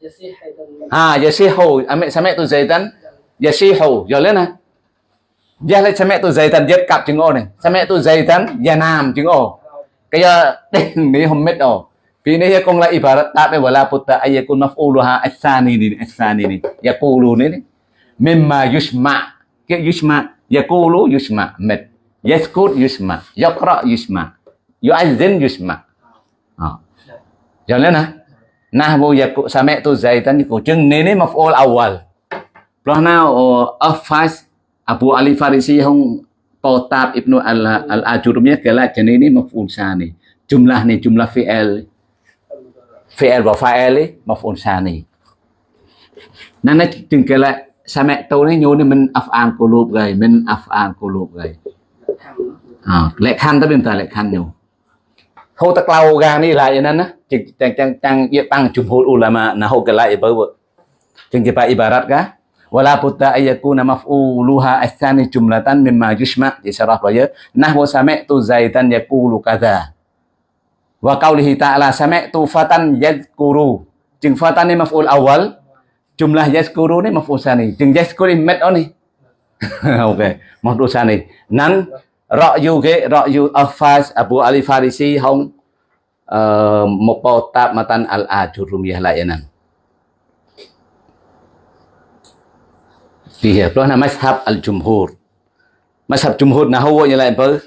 Yasih haidan. À yasihu. Ame sami'tu Zaidan yasihu. Rồi lên nè. Giờ lại sami'tu Zaidan giật cặp chừng ô này. Sami'tu Zaidan yanam chừng ô. Cái giờ ní hôm met ô. Vì này con lại ibarat tapi wala putta ayakun maf'uluha as-sani ni as-sani ni. Yaqulu ni. Mimma yusma. Cái yusma. Yaqulu yusma met. Yaskut yusma. Yaqra yusma yu'azzin yusma à. Ờ. cho nên nè nahwu yakut sami'tu zaitan của chừng nên ấy maf'ul awal. Lúc nào ờ, Afas Abu Ali Farisi hong Potab Ibnu al al Ajurumiyah kala chani ni maf'ul sani jumlah ni jumlah fi'il fi'il và fa'il ấy maf'ul sani nên nó chừng cái lại sa mẹ tôi này nhô nên mình af'al qulub gầy, mình af'al qulub gầy. À lệ khăn tới bên ta lệ khăn nhiều hô tắc lau ga ni lại vậy nên á. Chừng chang chang chang ia bang jumhur ulama na hô cái lại bơ bơ chừng cái ibarat ka wala putta ayakuna maf'uluha athani jumlatan mimma yushma. Di syarah baya nahwa sami'tu zaitan yaqulu kadza wa qawlihi ta'ala sami'tu fatan yadhkuru. Chừng fatan ni maf'ul awal jumlah yazkuru ni maf'ul sani. Chừng yazkuru met on ni. Maf'ul sani. Nan ra'yu ke ra'yu afas abu ali farisi, hong eh, một bộ tạp matan al ajurumiyah đó là Pelana mazhab al-jumhur. Mazhab jumhur là huwa như lại bơ.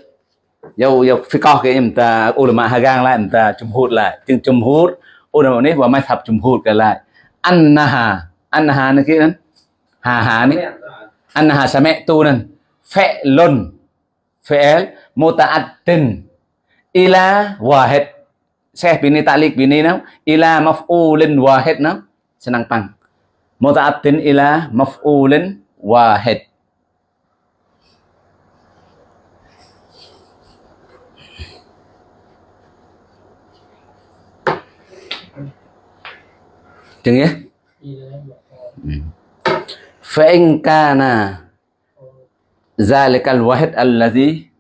Dâu dâu phi có cái em ta, ulama hagang lại em ta jumhur lại. Chừng jumhur ulama này và mazhab jumhur cái lại. Annaha annaha này kia hà hà này annaha sami'tu nan fi'lun fi'il muta'addin ila wahid. Saya bini taklik bini nam. Ila maf'ulin wahid nam. Senang pang. Muta'addin ila maf'ulin wahid. Chừng nhé. Fa'in kana ذلك الوحد الذي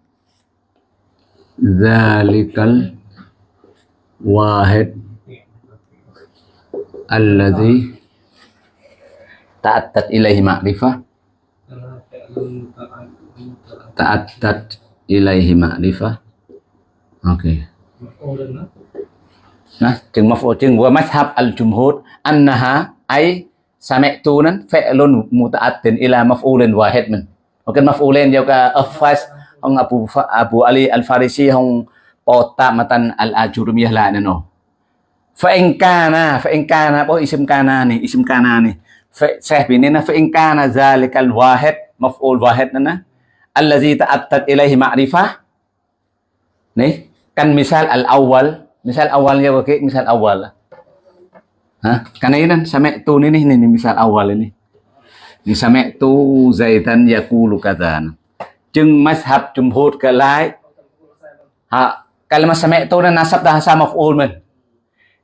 ذلك الواحد الذي تعدت إليه معرفة. تعدت إليه معرفة. أوكي. نعم مفعول ومذهب الجمهور أنها أي سمعتون فعل متأت إلى مفعول واحد منه. Muta'addin ila maf'ulin wahid min ok maf'ulin jau ka afas ông Abu Abu Ali Al Farisi hong pota matan al ajurumiyah la nano fa in kana fa in kana bo isim kana ni isim kana ni. Syekh bini na fa in kana zalikal wahid maf'ul wahid na allazi ta'attad ilaihi ma'rifah. Nih kan misal al awal misal awalnya pakai misal awal Hah? Karena ini kan sami'tu ini nih, nih misal awal ini. Ini sami'tu zaitan yaqulu kadzan. Chừng mazhab jumhur cái lại. Ha, kalimat sami'tu nó nasab dah sa maf'ul mình.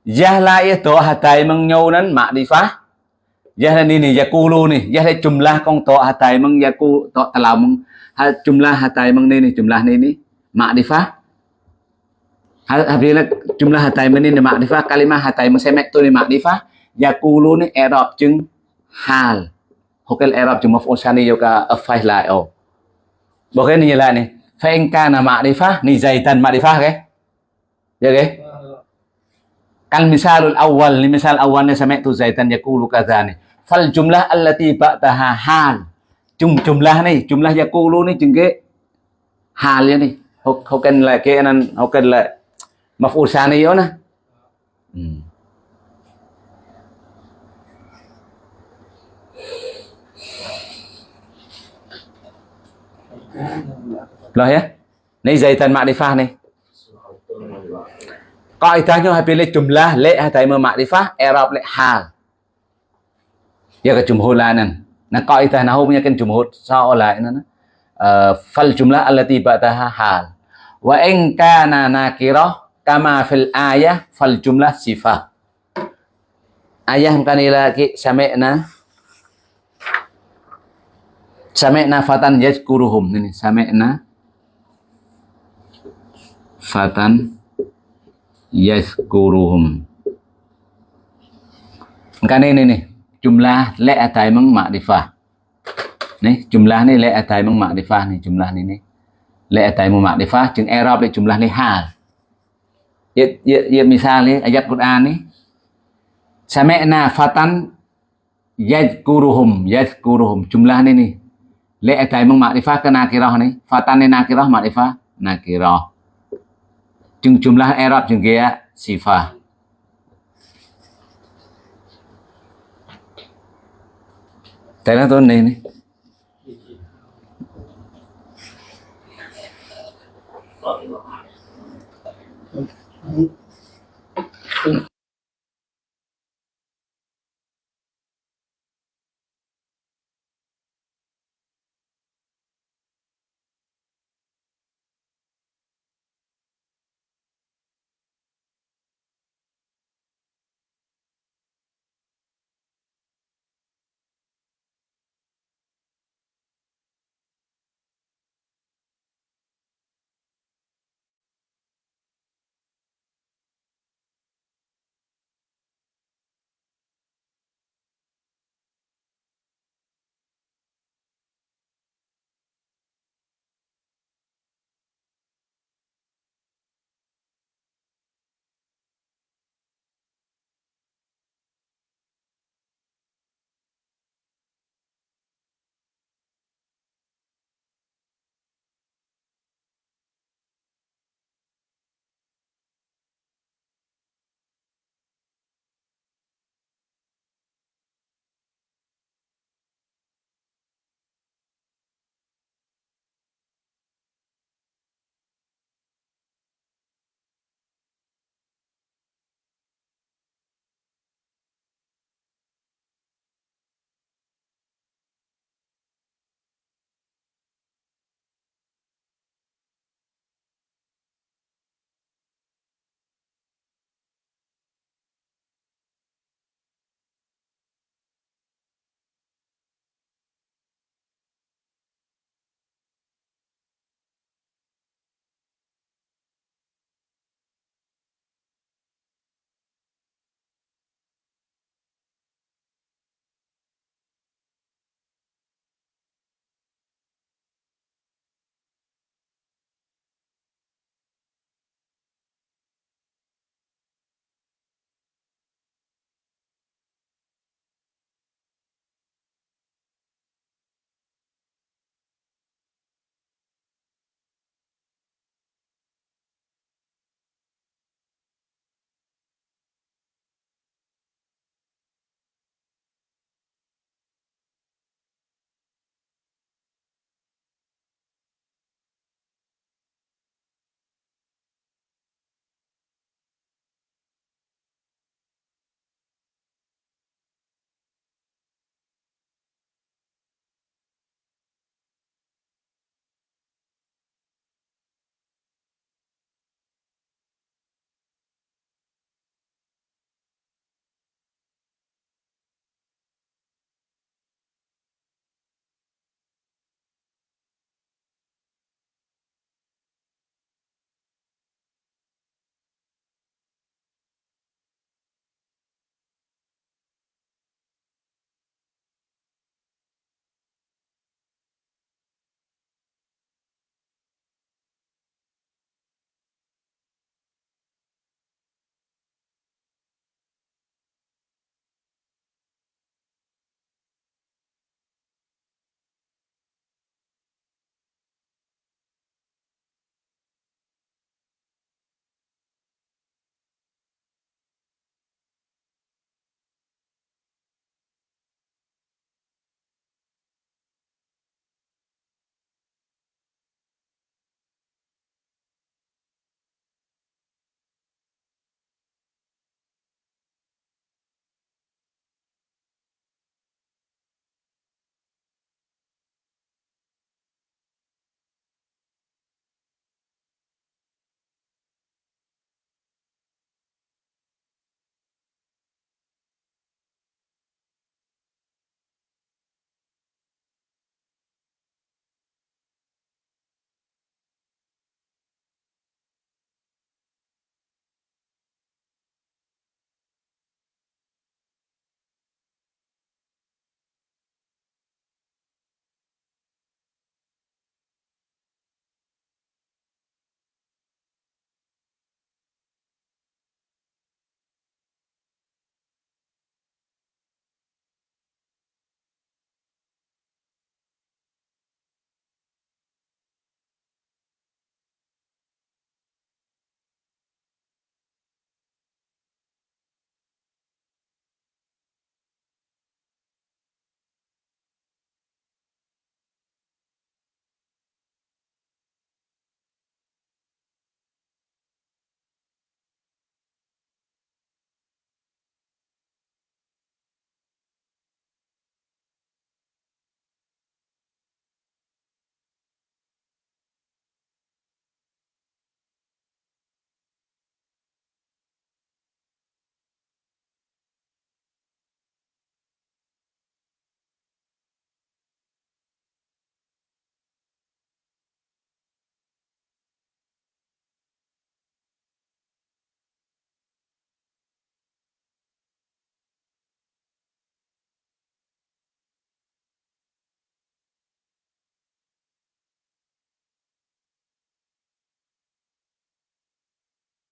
Jahla itu hatai mengnyo nan ma'rifah. Jahla ni ni yaqulu ni, jahla jumlah kong to hatai meng yaku to talau meng ha jumlah hatai meng ni ni jumlah ni ni ma'rifah. Apabila jumlah hatai ini ni makrifah, kalimah hatai mesemek tu ni makrifah, yakulu ni i'rab chừng hal. Hokel i'rab chứng maf'ul sani yoga afai lại oh. Bộ cái như lại này, fa in kana makrifah ni zaitan makrifah ke? Ya ke? kan misalul awal ni misal awal ni sami'tu zaitan yakulu kadhani. Fal jumlah allati ba'daha hal. Jum jumlah ni, jumlah yakulu ni chứng cái hal ya ni. Hokel lại cái anh hokel lại maf'ul sani yo na Loh ya? Ini zaitan makrifah nih. Kaidahnya pilih jumlah le hatai makrifah i'rab le hal. Ya ke jumhur lanan nah kaidah nahu punya kan jumhur seolah ini uh, fal jumlah allati ba'daha hal. Wa in kana nakirah kama fil ayah fal jumlah sifah. Ayah kan lagi sami'na sami'na fatan yazkuruhum ini sami'na fatan yazkuruhum kan ini nih jumlah le atai meng makrifah nih jumlah ni le atai meng makrifah nih jumlah ni nih le atai meng makrifah chừng i'rab le jumlah ni hal. Ya, ya, ya misalnya ayat Quran nih sami'na fatan yadkuruhum yadkuruhum jumlah ini nih le atai meng makrifah ke nakirah nih fatan ni nakirah makrifah nakirah chừng jumlah i'rab chừng kia sifah Tại nó tôi này này. Ừ.